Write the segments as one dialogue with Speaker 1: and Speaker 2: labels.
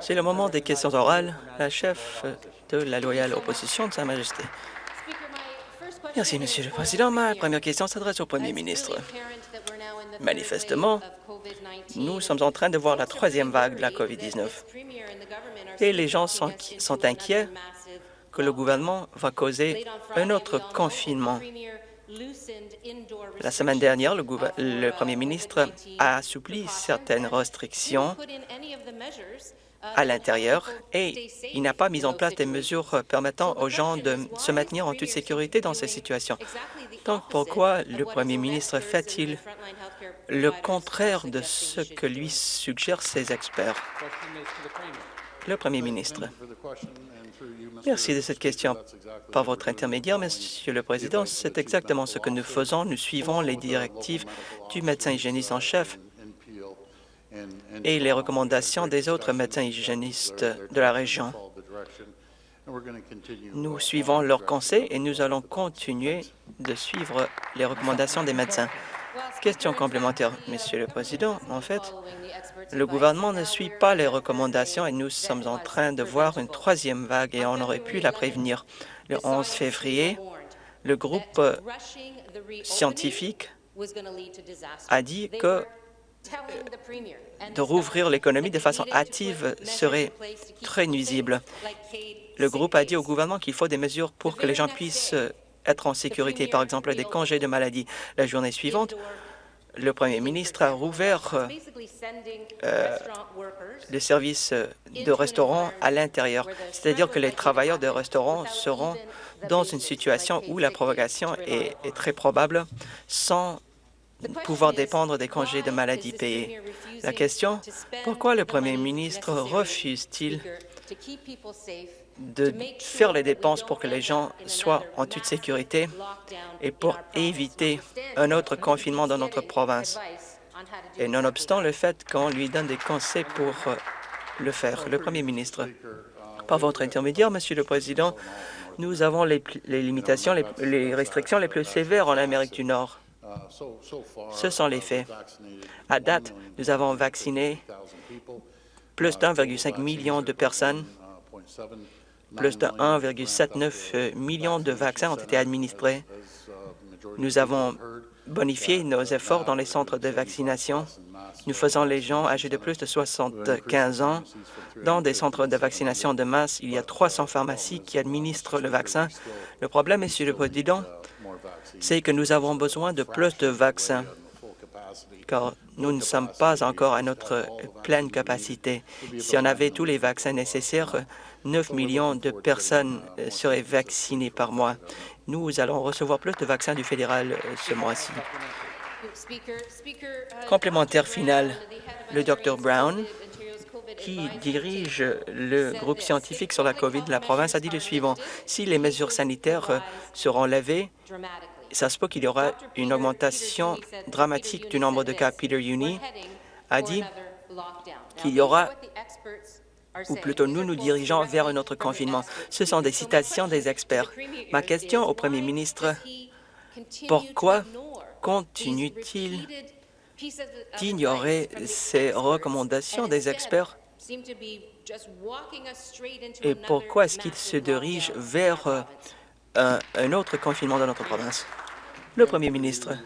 Speaker 1: C'est le moment des questions orales. La chef de la loyale opposition de Sa Majesté. Merci, Monsieur le Président. Ma première question s'adresse au Premier ministre. Manifestement, nous sommes en train de voir la troisième vague de la COVID-19 et les gens sont, sont inquiets que le gouvernement va causer un autre confinement. La semaine dernière, le, le, Premier ministre a assoupli certaines restrictions à l'intérieur et il n'a pas mis en place des mesures permettant aux gens de se maintenir en toute sécurité dans ces situations? Donc, pourquoi le premier ministre fait-il le contraire de ce que lui suggèrent ses experts? Le premier ministre. Merci de cette question. Par votre intermédiaire, Monsieur le Président, c'est exactement ce que nous faisons. Nous suivons les directives du médecin hygiéniste en chef et les recommandations des autres médecins hygiénistes de la région. Nous suivons leurs conseils et nous allons continuer de suivre les recommandations des médecins. Question complémentaire, Monsieur le Président. En fait, le gouvernement ne suit pas les recommandations et nous sommes en train de voir une troisième vague et on aurait pu la prévenir. Le 11 février, le groupe scientifique a dit que de rouvrir l'économie de façon hâtive serait très nuisible. Le groupe a dit au gouvernement qu'il faut des mesures pour que les gens puissent être en sécurité, par exemple des congés de maladie. La journée suivante, le premier ministre a rouvert euh, les services de restaurants à l'intérieur, c'est-à-dire que les travailleurs de restaurants seront dans une situation où la propagation est, est très probable sans pouvoir dépendre des congés de maladie payés. La question, pourquoi le premier ministre refuse-t-il de faire les dépenses pour que les gens soient en toute sécurité et pour éviter un autre confinement dans notre province. Et nonobstant le fait qu'on lui donne des conseils pour euh, le faire. Le Premier ministre, par votre intermédiaire, Monsieur le Président, nous avons les, limitations, les restrictions les plus sévères en Amérique du Nord. Ce sont les faits. À date, nous avons vacciné plus d'1,5 million de personnes. Plus de 1,79 million de vaccins ont été administrés. Nous avons bonifié nos efforts dans les centres de vaccination. Nous faisons les gens âgés de plus de 75 ans dans des centres de vaccination de masse. Il y a 300 pharmacies qui administrent le vaccin. Le problème, Monsieur le Président, c'est que nous avons besoin de plus de vaccins, car nous ne sommes pas encore à notre pleine capacité. Si on avait tous les vaccins nécessaires, 9 millions de personnes seraient vaccinées par mois. Nous allons recevoir plus de vaccins du fédéral ce mois-ci. Complémentaire final, le Dr Brown qui dirige le groupe scientifique sur la COVID de la province a dit le suivant. Si les mesures sanitaires seront levées, ça se peut qu'il y aura une augmentation dramatique du nombre de cas. Peter Uni a dit qu'il y aura, ou plutôt nous nous dirigeons vers un autre confinement. Ce sont des citations des experts. Ma question au Premier ministre, pourquoi continue-t-il d'ignorer ces recommandations des experts? Et pourquoi est-ce qu'il se dirige vers euh, un, un autre confinement dans notre province? Le Premier ministre.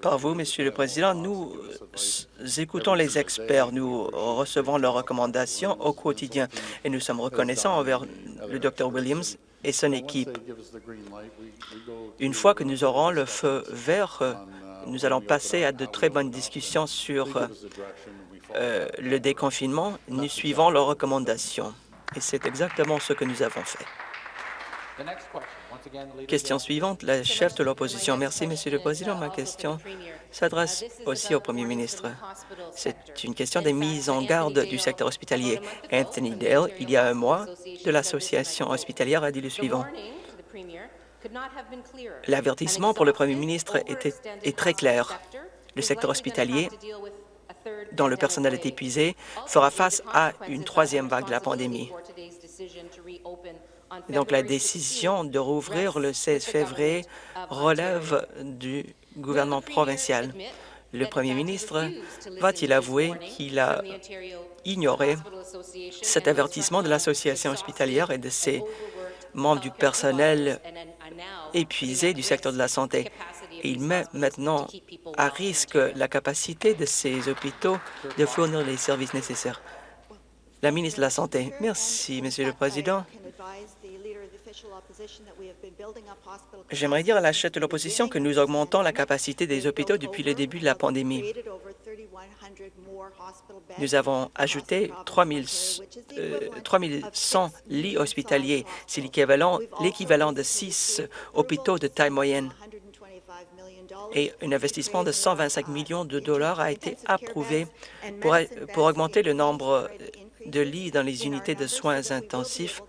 Speaker 1: Par vous, Monsieur le Président, nous écoutons les experts, nous recevons leurs recommandations au quotidien. et nous sommes reconnaissants envers le Dr Williams et son équipe. Une fois que nous aurons le feu vert, nous allons passer à de très bonnes discussions sur euh, le déconfinement. Nous suivons leurs recommandations. Et c'est exactement ce que nous avons fait. Question suivante, la chef de l'opposition. Merci, Monsieur le Président. Ma question s'adresse aussi au Premier ministre. C'est une question des mises en garde du secteur hospitalier. Anthony Dale, il y a un mois, de l'Association hospitalière, a dit le suivant. L'avertissement pour le Premier ministre était, est très clair. Le secteur hospitalier dont le personnel est épuisé, fera face à une troisième vague de la pandémie. Donc, la décision de rouvrir le 16 février relève du gouvernement provincial. Le premier ministre va-t-il avouer qu'il a ignoré cet avertissement de l'Association hospitalière et de ses membres du personnel épuisé du secteur de la santé? Il met maintenant à risque la capacité de ces hôpitaux de fournir les services nécessaires. La ministre de la Santé. Merci, Monsieur le Président. J'aimerais dire à la chef de l'opposition que nous augmentons la capacité des hôpitaux depuis le début de la pandémie. Nous avons ajouté 3100 euh, lits hospitaliers. C'est l'équivalent de six hôpitaux de taille moyenne et un investissement de 125 millions de dollars a été approuvé pour, pour augmenter le nombre de lits dans les unités de soins intensifs.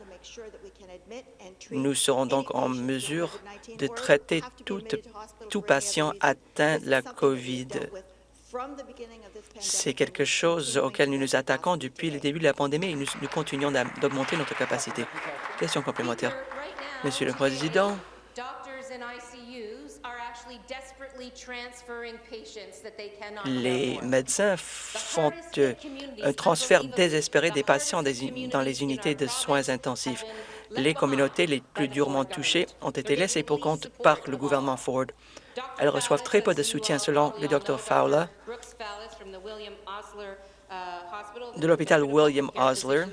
Speaker 1: Nous serons donc en mesure de traiter tout, tout patient atteint de la COVID. C'est quelque chose auquel nous nous attaquons depuis le début de la pandémie et nous, nous continuons d'augmenter notre capacité. Question complémentaire. Monsieur le Président, les médecins font un transfert désespéré des patients dans les unités de soins intensifs. Les communautés les plus durement touchées ont été laissées pour compte par le gouvernement Ford. Elles reçoivent très peu de soutien selon le Dr Fowler de l'hôpital William Osler.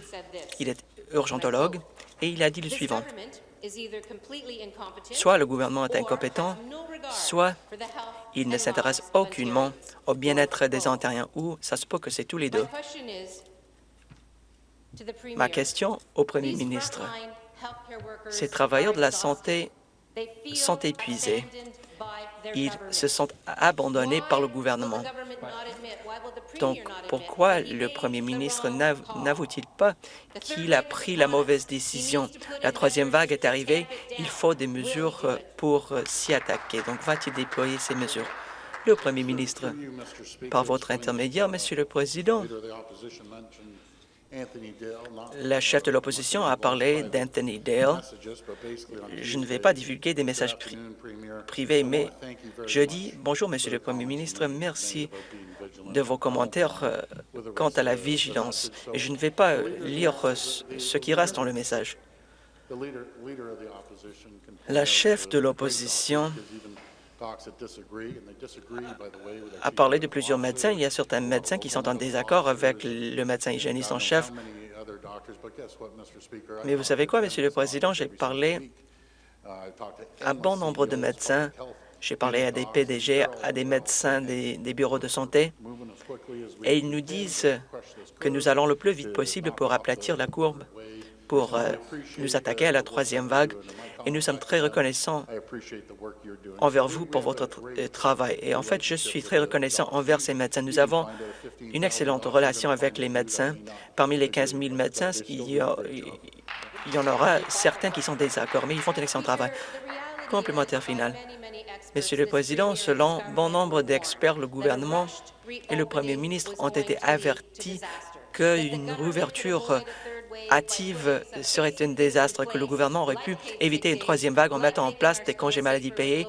Speaker 1: Il est urgentologue et il a dit le suivant. Soit le gouvernement est incompétent, soit il ne s'intéresse aucunement au bien-être des Ontariens, ou ça se peut que c'est tous les deux. Ma question au premier ministre. Ces travailleurs de la santé sont épuisés. Ils se sont abandonnés par le gouvernement. Donc, pourquoi le premier ministre n'avoue-t-il pas qu'il a pris la mauvaise décision? La troisième vague est arrivée, il faut des mesures pour s'y attaquer. Donc, va-t-il déployer ces mesures? Le premier ministre, par votre intermédiaire, Monsieur le Président, la chef de l'opposition a parlé d'Anthony Dale. Je ne vais pas divulguer des messages privés, mais je dis bonjour, Monsieur le Premier ministre, merci de vos commentaires euh, quant à la vigilance. Et je ne vais pas lire euh, ce qui reste dans le message. La chef de l'opposition a parlé de plusieurs médecins. Il y a certains médecins qui sont en désaccord avec le médecin hygiéniste en chef. Mais vous savez quoi, Monsieur le Président, j'ai parlé à bon nombre de médecins. J'ai parlé à des PDG, à des médecins des, des bureaux de santé, et ils nous disent que nous allons le plus vite possible pour aplatir la courbe pour euh, nous attaquer à la troisième vague et nous sommes très reconnaissants envers vous pour votre euh, travail. Et en fait, je suis très reconnaissant envers ces médecins. Nous avons une excellente relation avec les médecins. Parmi les 15 000 médecins, il y, en aura certains qui sont désaccords, mais ils font un excellent travail. Complémentaire final. Monsieur le Président, selon bon nombre d'experts, le gouvernement et le Premier ministre ont été avertis qu'une rouverture hâtive serait un désastre, que le gouvernement aurait pu éviter une troisième vague en mettant en place des congés maladie payés,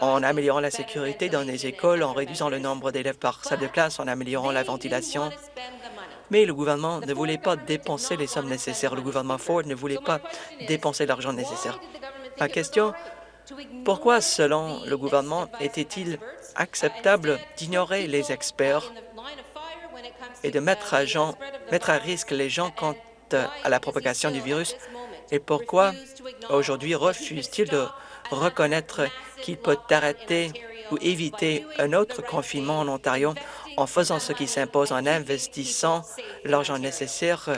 Speaker 1: en améliorant la sécurité dans les écoles, en réduisant le nombre d'élèves par salle de classe, en améliorant la ventilation. Mais le gouvernement ne voulait pas dépenser les sommes nécessaires. Le gouvernement Ford ne voulait pas dépenser l'argent nécessaire. Ma question, pourquoi, selon le gouvernement, était-il acceptable d'ignorer les experts et de mettre à, mettre à risque les gens quand à la propagation du virus et pourquoi aujourd'hui refuse-t-il de reconnaître qu'il peut arrêter ou éviter un autre confinement en Ontario en faisant ce qui s'impose, en investissant l'argent nécessaire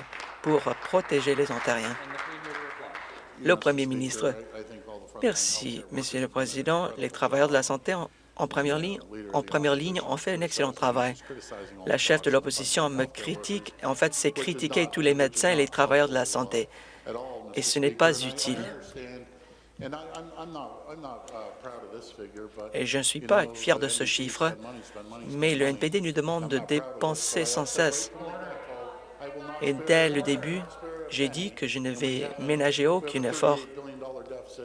Speaker 1: pour protéger les Ontariens? Le Premier ministre. Merci, Monsieur le Président. Les travailleurs de la santé en première ligne, en première ligne fait un excellent travail. La chef de l'opposition me critique. En fait, c'est critiquer tous les médecins et les travailleurs de la santé. Et ce n'est pas utile. Et je ne suis pas fier de ce chiffre, mais le NPD nous demande de dépenser sans cesse. Et dès le début, j'ai dit que je ne vais ménager aucun effort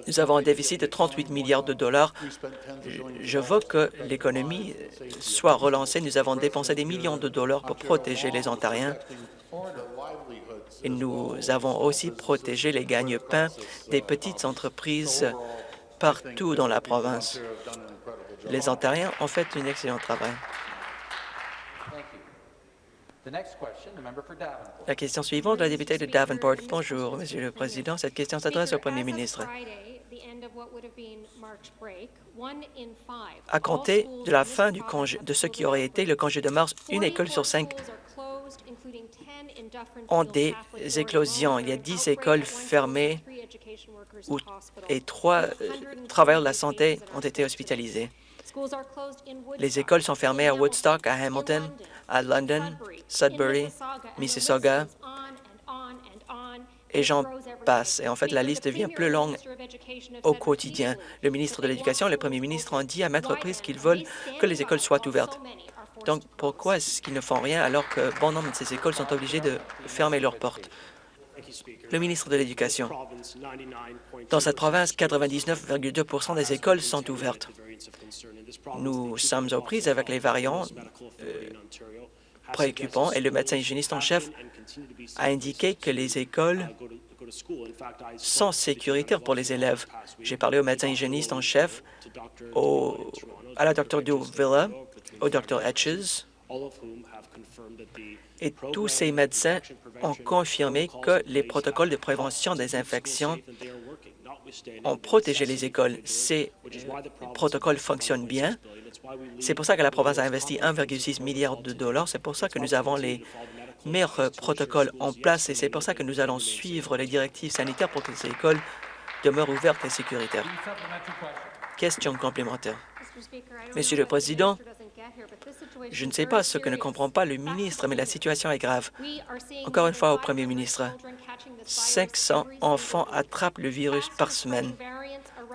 Speaker 1: Nous avons un déficit de 38 milliards de dollars. Je veux que l'économie soit relancée. Nous avons dépensé des millions de dollars pour protéger les Ontariens. Et nous avons aussi protégé les gagne-pains des petites entreprises partout dans la province. Les Ontariens ont fait un excellent travail. La question suivante, la députée de Davenport. Bonjour, Monsieur le Président. Cette question s'adresse au Premier ministre. À compter de la fin du congé, de ce qui aurait été le congé de mars, une école sur cinq ont des éclosions. Il y a dix écoles fermées et trois euh, travailleurs de la santé ont été hospitalisés. Les écoles sont fermées à Woodstock, à Hamilton, à London, Sudbury, Mississauga, et j'en passe. Et en fait, la liste devient plus longue au quotidien. Le ministre de l'Éducation et le premier ministre ont dit à maintes reprises qu'ils veulent que les écoles soient ouvertes. Donc, pourquoi est-ce qu'ils ne font rien alors que bon nombre de ces écoles sont obligées de fermer leurs portes? Le ministre de l'Éducation. Dans cette province, 99,2% des écoles sont ouvertes. Nous sommes aux prises avec les variants euh, préoccupants et le médecin hygiéniste en chef a indiqué que les écoles sont sécuritaires pour les élèves. J'ai parlé au médecin hygiéniste en chef, à la Dr. Duvilla, au Dr. Etches, et tous ces médecins ont confirmé que les protocoles de prévention des infections ont protégé les écoles. Ces protocoles fonctionnent bien. C'est pour ça que la province a investi 1,6 milliard de dollars. C'est pour ça que nous avons les meilleurs protocoles en place et c'est pour ça que nous allons suivre les directives sanitaires pour que ces écoles demeurent ouvertes et sécuritaires. Question complémentaire. Monsieur le Président, je ne sais pas ce que ne comprend pas le ministre, mais la situation est grave. Encore une fois au Premier ministre, 500 enfants attrapent le virus par semaine.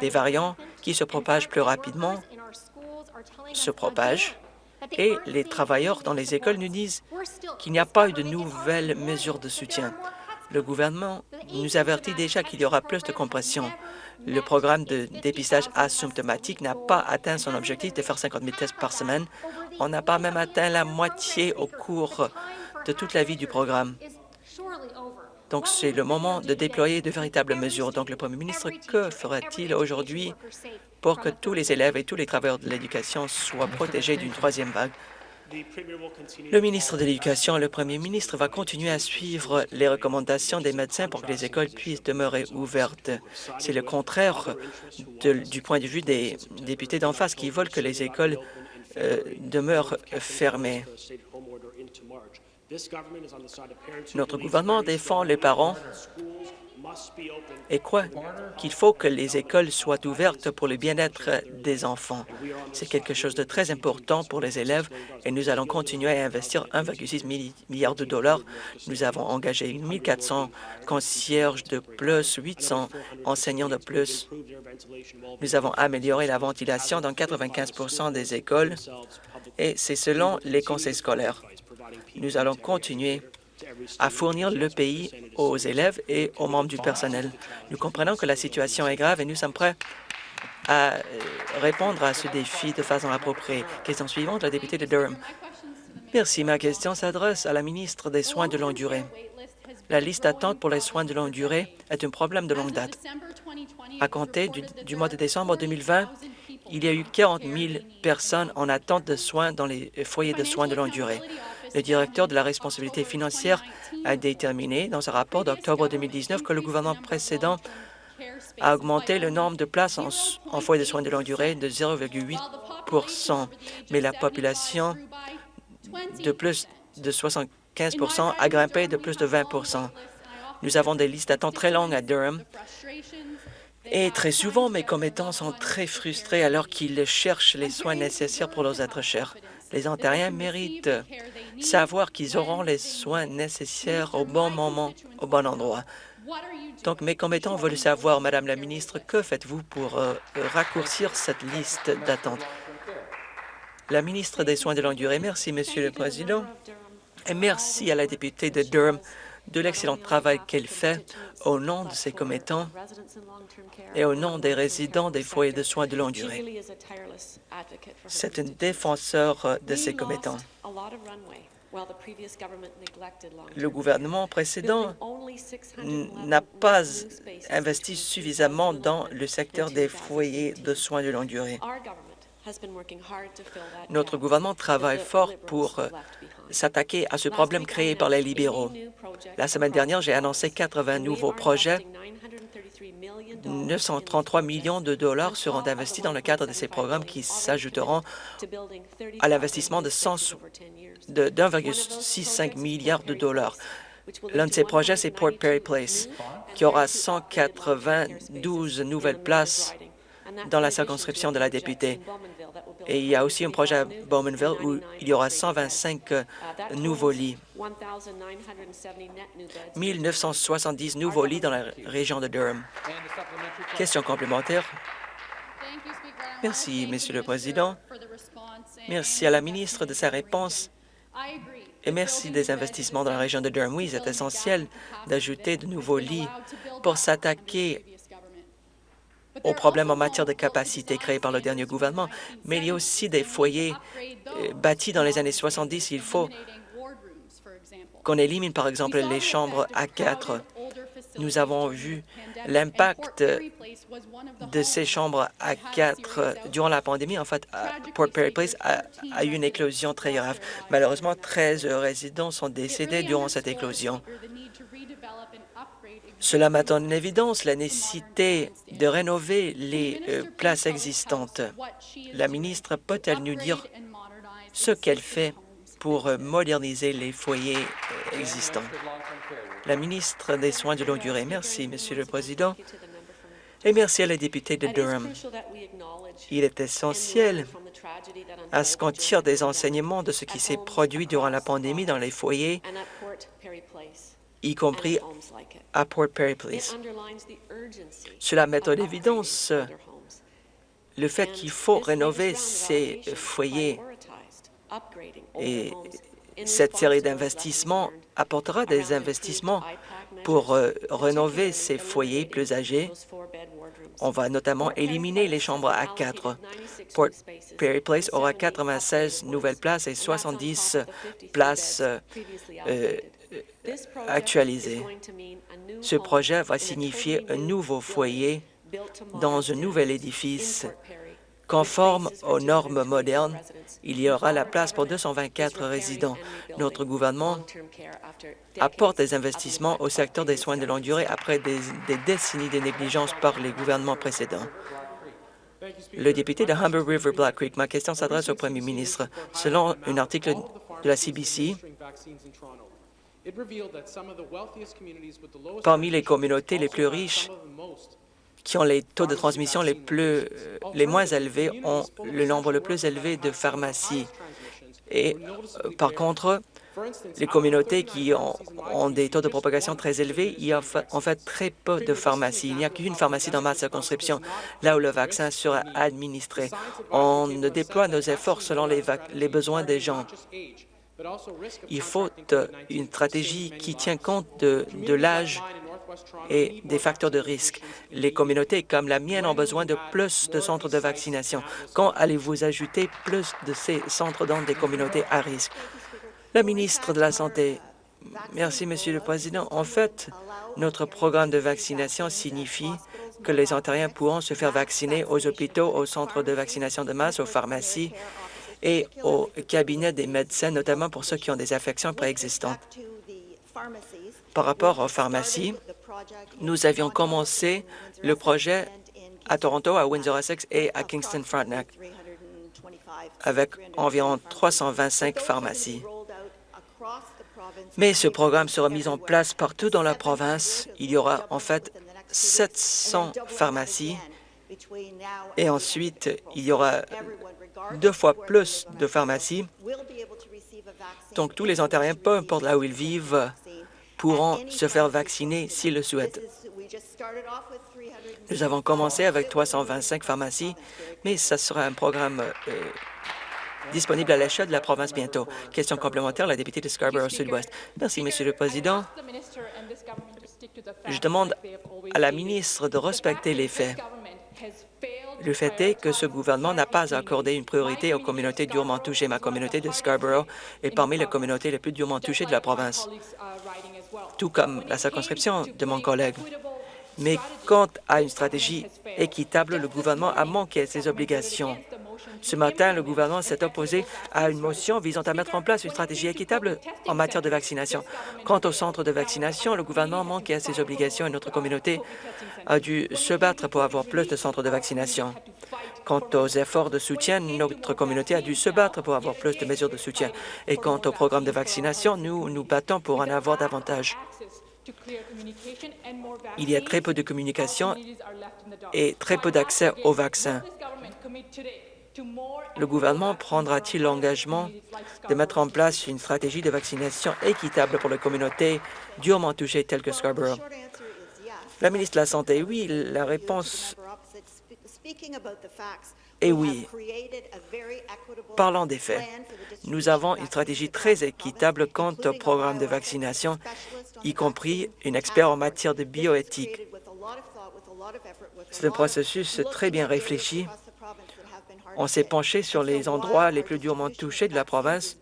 Speaker 1: Des variants qui se propagent plus rapidement se propagent et les travailleurs dans les écoles nous disent qu'il n'y a pas eu de nouvelles mesures de soutien. Le gouvernement nous avertit déjà qu'il y aura plus de compression. Le programme de dépistage asymptomatique n'a pas atteint son objectif de faire 50 000 tests par semaine. On n'a pas même atteint la moitié au cours de toute la vie du programme. Donc, c'est le moment de déployer de véritables mesures. Donc, le Premier ministre, que fera-t-il aujourd'hui pour que tous les élèves et tous les travailleurs de l'éducation soient protégés d'une troisième vague? Le ministre de l'Éducation et le premier ministre va continuer à suivre les recommandations des médecins pour que les écoles puissent demeurer ouvertes. C'est le contraire du point de vue des députés d'en face qui veulent que les écoles euh, demeurent fermées. Notre gouvernement défend les parents et croit qu'il faut que les écoles soient ouvertes pour le bien-être des enfants. C'est quelque chose de très important pour les élèves et nous allons continuer à investir 1,6 milliard de dollars. Nous avons engagé 1 400 concierges de plus, 800 enseignants de plus. Nous avons amélioré la ventilation dans 95% des écoles et c'est selon les conseils scolaires. Nous allons continuer à fournir le pays aux élèves et aux membres du personnel. Nous comprenons que la situation est grave et nous sommes prêts à euh, répondre à ce défi de façon appropriée. Question suivante, la députée de Durham. Merci. Ma question s'adresse à la ministre des Soins de longue durée. La liste d'attente pour les soins de longue durée est un problème de longue date. À compter du, du mois de décembre 2020, il y a eu 40 000 personnes en attente de soins dans les foyers de soins de longue durée. Le directeur de la responsabilité financière a déterminé dans un rapport d'octobre 2019 que le gouvernement précédent a augmenté le nombre de places en, foyer de soins de longue durée de 0,8% mais la population de plus de 75% a grimpé de plus de 20% Nous avons des listes d'attente très longues à Durham et très souvent, mes commettants sont très frustrés alors qu'ils cherchent les soins nécessaires pour leurs êtres chers. Les Ontariens méritent savoir qu'ils auront les soins nécessaires au bon moment, au bon endroit. Donc, mes commettants veulent savoir, Madame la ministre, que faites-vous pour euh, raccourcir cette liste d'attente? La ministre des Soins de longue durée. Merci, Monsieur le Président. Et merci à la députée de Durham de l'excellent travail qu'elle fait au nom de ses commettants et au nom des résidents des foyers de soins de longue durée. C'est un défenseur de ses commettants. Le gouvernement précédent n'a pas investi suffisamment dans le secteur des foyers de soins de longue durée. Notre gouvernement travaille fort pour euh, s'attaquer à ce problème créé par les libéraux. La semaine dernière, j'ai annoncé 80 nouveaux projets 933 millions de dollars seront investis dans le cadre de ces programmes qui s'ajouteront à l'investissement de 1,65 milliard de dollars. L'un de ces projets, c'est Port Perry Place, qui aura 192 nouvelles places dans la circonscription de la députée. Et il y a aussi un projet à Bowmanville où il y aura 125 euh, nouveaux lits. 1970 nouveaux lits dans la région de Durham. Question complémentaire. Merci, Monsieur le Président. Merci à la ministre de sa réponse et merci des investissements dans la région de Durham. Oui, c'est essentiel d'ajouter de nouveaux lits pour s'attaquer aux problèmes en matière de capacité créés par le dernier gouvernement, mais il y a aussi des foyers euh, bâtis dans les années 70. Il faut qu'on élimine, par exemple, les chambres A4. Nous avons vu l'impact de ces chambres A4 durant la pandémie. En fait, Port Perry Place a eu une éclosion très grave. Malheureusement, 13 résidents sont décédés durant cette éclosion. Cela met en évidence la nécessité de rénover les euh, places existantes. La ministre peut-elle nous dire ce qu'elle fait pour euh, moderniser les foyers euh, existants? La ministre des Soins de longue durée. Merci, Monsieur le Président, et merci à la députée de Durham. Il est essentiel à ce qu'on tire des enseignements de ce qui s'est produit durant la pandémie dans les foyers y compris à Port Perry Place. Cela met en évidence le fait qu'il faut rénover ces foyers et cette série d'investissements apportera des investissements pour euh, rénover ces foyers plus âgés. On va notamment éliminer les chambres à quatre. Port Perry Place aura 96 nouvelles places et 70 places euh, actualisé. Ce projet va signifier un nouveau foyer dans un nouvel édifice conforme aux normes modernes. Il y aura la place pour 224 résidents. Notre gouvernement apporte des investissements au secteur des soins de longue durée après des, décennies de négligence par les gouvernements précédents. Le député de Humber River Black Creek, ma question s'adresse au premier ministre. Selon un article de la CBC, Parmi les communautés les plus riches qui ont les taux de transmission les, plus, euh, les moins élevés ont le nombre le plus élevé de pharmacies. Et euh, par contre, les communautés qui ont, des taux de propagation très élevés, il y a en fait très peu de pharmacies. Il n'y a qu'une pharmacie dans ma circonscription, là où le vaccin sera administré. On déploie nos efforts selon les, les besoins des gens. Il faut une stratégie qui tient compte de, l'âge et des facteurs de risque. Les communautés comme la mienne ont besoin de plus de centres de vaccination. Quand allez-vous ajouter plus de ces centres dans des communautés à risque? La ministre de la Santé. Merci, Monsieur le Président. En fait, notre programme de vaccination signifie que les Ontariens pourront se faire vacciner aux hôpitaux, aux centres de vaccination de masse, aux pharmacies et au cabinet des médecins, notamment pour ceux qui ont des affections préexistantes. Par rapport aux pharmacies, nous avions commencé le projet à Toronto, à Windsor-Essex et à Kingston-Frontenac avec environ 325 pharmacies. Mais ce programme sera mis en place partout dans la province. Il y aura en fait 700 pharmacies et ensuite il y aura deux fois plus de pharmacies. Donc, tous les Ontariens, peu importe là où ils vivent, pourront se faire vacciner s'ils le souhaitent. Nous avons commencé avec 325 pharmacies, mais ce sera un programme euh, disponible à l'achat de la province bientôt. Question complémentaire, la députée de Scarborough Sud-Ouest. Merci, Monsieur le Président. Je demande à la ministre de respecter les faits. Le fait est que ce gouvernement n'a pas accordé une priorité aux communautés durement touchées. Ma communauté de Scarborough est parmi les communautés les plus durement touchées de la province, tout comme la circonscription de mon collègue. Mais quant à une stratégie équitable, le gouvernement a manqué ses obligations. Ce matin, le gouvernement s'est opposé à une motion visant à mettre en place une stratégie équitable en matière de vaccination. Quant au centre de vaccination, le gouvernement manquait à ses obligations et notre communauté a dû se battre pour avoir plus de centres de vaccination. Quant aux efforts de soutien, notre communauté a dû se battre pour avoir plus de mesures de soutien. Et quant au programme de vaccination, nous nous battons pour en avoir davantage. Il y a très peu de communication et très peu d'accès aux vaccins. Le gouvernement prendra-t-il l'engagement de mettre en place une stratégie de vaccination équitable pour les communautés durement touchées telles que Scarborough? La ministre de la Santé, oui, la réponse est oui. Parlons des faits. Nous avons une stratégie très équitable quant au programme de vaccination, y compris une expert en matière de bioéthique. C'est un processus très bien réfléchi on s'est penché sur les endroits les plus durement touchés de la province.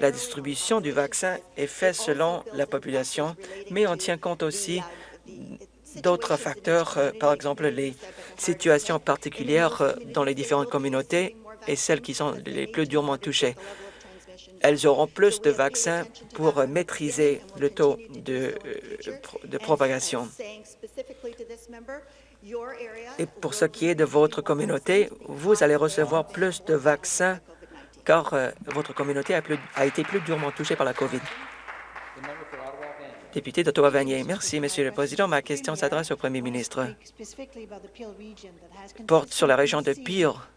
Speaker 1: La distribution du vaccin est faite selon la population, mais on tient compte aussi d'autres facteurs, euh, par exemple les situations particulières euh, dans les différentes communautés et celles qui sont les plus durement touchées. Elles auront plus de vaccins pour maîtriser le taux de, euh, de propagation. Et pour ce qui est de votre communauté, vous allez recevoir plus de vaccins car euh, votre communauté a, été plus durement touchée par la COVID. Député d'Ottawa-Vanier. Merci, Monsieur le Président. Ma question s'adresse au Premier ministre. Porte sur la région de Pire,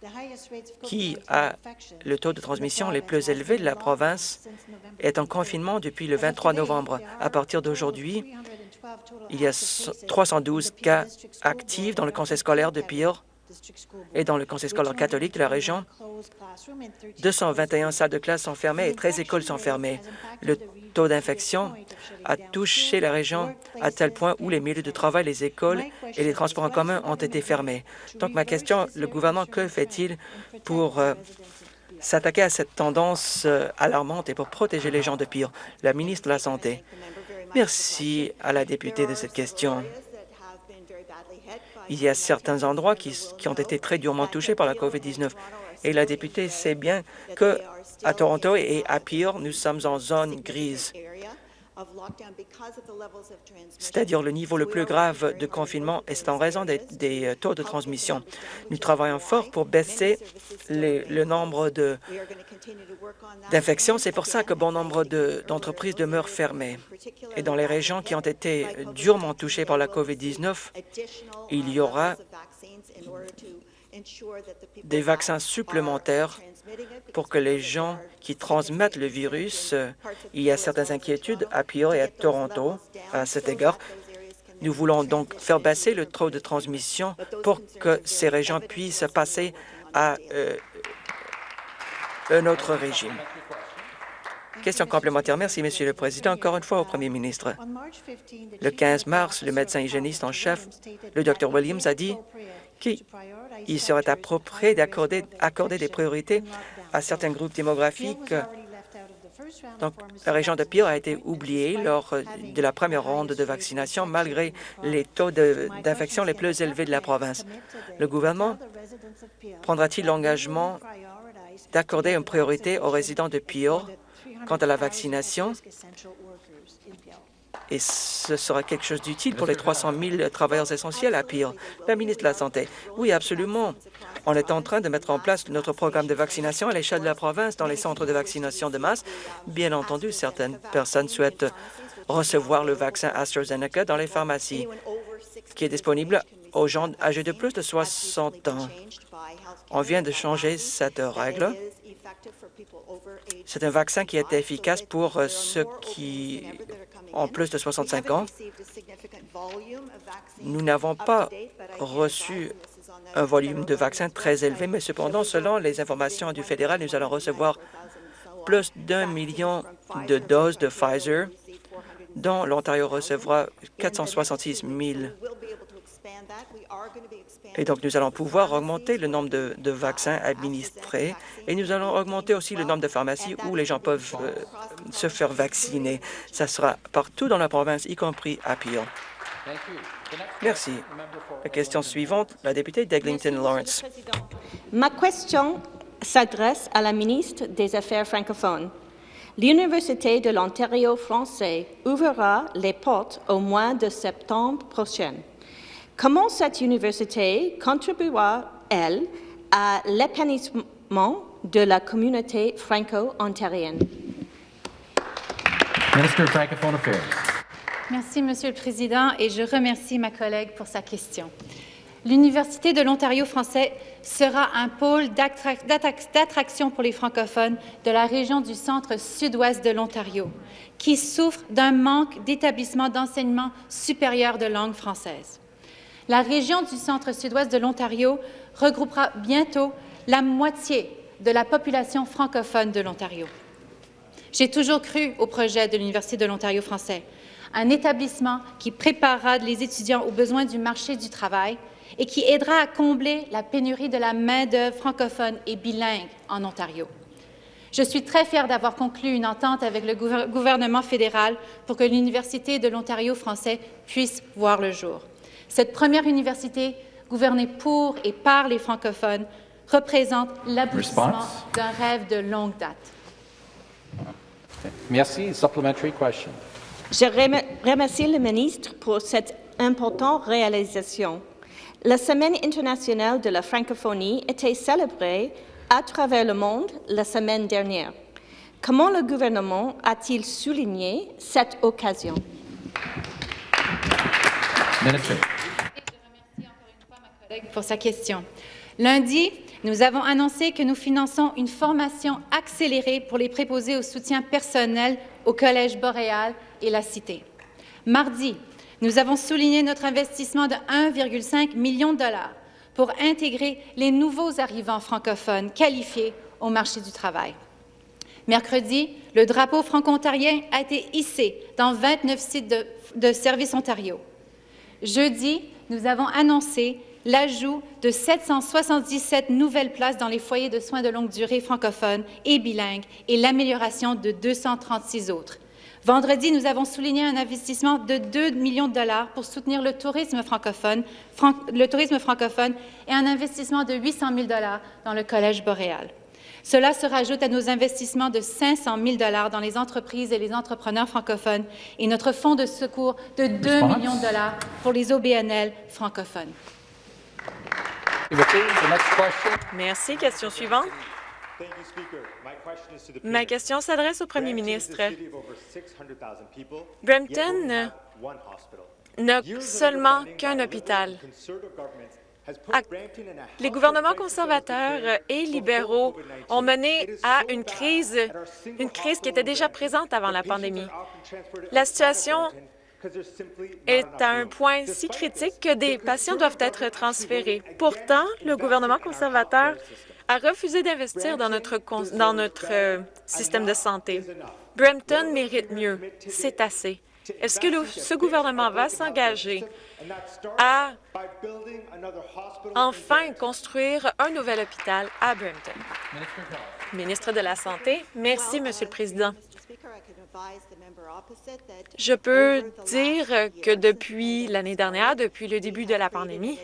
Speaker 1: qui a le taux de transmission les plus élevés de la province, est en confinement depuis le 23 novembre. À partir d'aujourd'hui, il y a 312 cas actifs dans le conseil scolaire de Pire et dans le conseil scolaire catholique de la région. 221 salles de classe sont fermées et 13 écoles sont fermées. Le taux d'infection a touché la région à tel point où les milieux de travail, les écoles et les transports en commun ont été fermés. Donc, ma question, le gouvernement, que fait-il pour euh, s'attaquer à cette tendance euh, alarmante et pour protéger les gens de Pire? La ministre de la Santé. Merci à la députée de cette question. Il y a certains endroits qui, ont été très durement touchés par la COVID-19 et la députée sait bien que à Toronto et à Pire, nous sommes en zone grise c'est-à-dire le niveau le plus grave de confinement est en raison des, euh, taux de transmission. Nous travaillons fort pour baisser le nombre d'infections. C'est pour ça que bon nombre d'entreprises demeurent fermées. Et dans les régions qui ont été durement touchées par la COVID-19, il y aura des vaccins supplémentaires pour que les gens qui transmettent le virus, il y a certaines inquiétudes à Pio et à Toronto à cet égard. Nous voulons donc faire baisser le taux de transmission pour que ces régions puissent passer à euh, un autre régime. Question complémentaire. Merci, Monsieur le Président. Encore une fois au Premier ministre. Le 15 mars, le médecin hygiéniste en chef, le Dr Williams, a dit qu'il serait approprié d'accorder des priorités à certains groupes démographiques. Donc, la région de Pire a été oubliée lors de la première ronde de vaccination, malgré les taux d'infection les plus élevés de la province. Le gouvernement prendra-t-il l'engagement d'accorder une priorité aux résidents de Pire quant à la vaccination et ce sera quelque chose d'utile pour les 300 000 travailleurs essentiels à Pire. La ministre de la Santé, oui, absolument. On est en train de mettre en place notre programme de vaccination à l'échelle de la province dans les centres de vaccination de masse. Bien entendu, certaines personnes souhaitent recevoir le vaccin AstraZeneca dans les pharmacies, qui est disponible aux gens âgés de plus de 60 ans. On vient de changer cette règle c'est un vaccin qui est efficace pour euh, ceux qui ont plus de 65 ans. Nous n'avons pas reçu un volume de vaccins très élevé, mais cependant, selon les informations du fédéral, nous allons recevoir plus d'un million de doses de Pfizer, dont l'Ontario recevra 466 000. Et donc, nous allons pouvoir augmenter le nombre de, de vaccins administrés et nous allons augmenter aussi le nombre de pharmacies où les gens peuvent euh, se faire vacciner. Ça sera partout dans la province, y compris à Peel. Merci. La question suivante, la députée d'Eglinton Lawrence.
Speaker 2: Ma question s'adresse à la ministre des Affaires francophones. L'Université de l'Ontario français ouvrira les portes au mois de septembre prochain. Comment cette université contribuera-t-elle à l'épanouissement de la communauté franco-ontarienne?
Speaker 3: Minister Francophone Affairs.
Speaker 4: Merci, Monsieur le Président, et je remercie ma collègue pour sa question. L'Université de l'Ontario français sera un pôle d'attraction pour les francophones de la région du centre sud-ouest de l'Ontario, qui souffre d'un manque d'établissements d'enseignement supérieur de langue française. La région du centre sud-ouest de l'Ontario regroupera bientôt la moitié de la population francophone de l'Ontario. J'ai toujours cru au projet de l'Université de l'Ontario français, un établissement qui préparera les étudiants aux besoins du marché du travail et qui aidera à combler la pénurie de la main-d'œuvre francophone et bilingue en Ontario. Je suis très fière d'avoir conclu une entente avec le gouvernement fédéral pour que l'Université de l'Ontario français puisse voir le jour. Cette première université, gouvernée pour et par les francophones, représente l'aboutissement d'un rêve de longue date.
Speaker 3: Merci. Supplementary question.
Speaker 2: Je remercie le ministre pour cette importante réalisation. La Semaine internationale de la francophonie était célébrée à travers le monde la semaine dernière. Comment le gouvernement a-t-il souligné cette occasion?
Speaker 4: Pour sa question. Lundi, nous avons annoncé que nous finançons une formation accélérée pour les préposés au soutien personnel au Collège boréal et la Cité. Mardi, nous avons souligné notre investissement de 1,5 million de dollars pour intégrer les nouveaux arrivants francophones qualifiés au marché du travail. Mercredi, le drapeau franco-ontarien a été hissé dans 29 sites de, de Service Ontario. Jeudi, nous avons annoncé l'ajout de 777 nouvelles places dans les foyers de soins de longue durée francophones et bilingues et l'amélioration de 236 autres. Vendredi, nous avons souligné un investissement de 2 millions de dollars pour soutenir le tourisme francophone, le tourisme francophone et un investissement de 800 000 dollars dans le Collège boréal. Cela se rajoute à nos investissements de 500 000 dollars dans les entreprises et les entrepreneurs francophones et notre fonds de secours de 2 millions de dollars pour les OBNL francophones.
Speaker 5: Merci. Question suivante. Ma question s'adresse au premier ministre. Brampton n'a seulement qu'un hôpital. Les gouvernements conservateurs et libéraux ont mené à une crise, une crise qui était déjà présente avant la pandémie. La situation est à un point si critique que des patients doivent être transférés. Pourtant, le gouvernement conservateur a refusé d'investir dans notre, dans notre euh, système de santé. Brampton mérite mieux. C'est assez. Est-ce que ce gouvernement va s'engager à enfin construire un nouvel hôpital à Brampton? Ministre de la Santé, merci, Monsieur le Président. Je peux dire que depuis l'année dernière, depuis le début de la pandémie,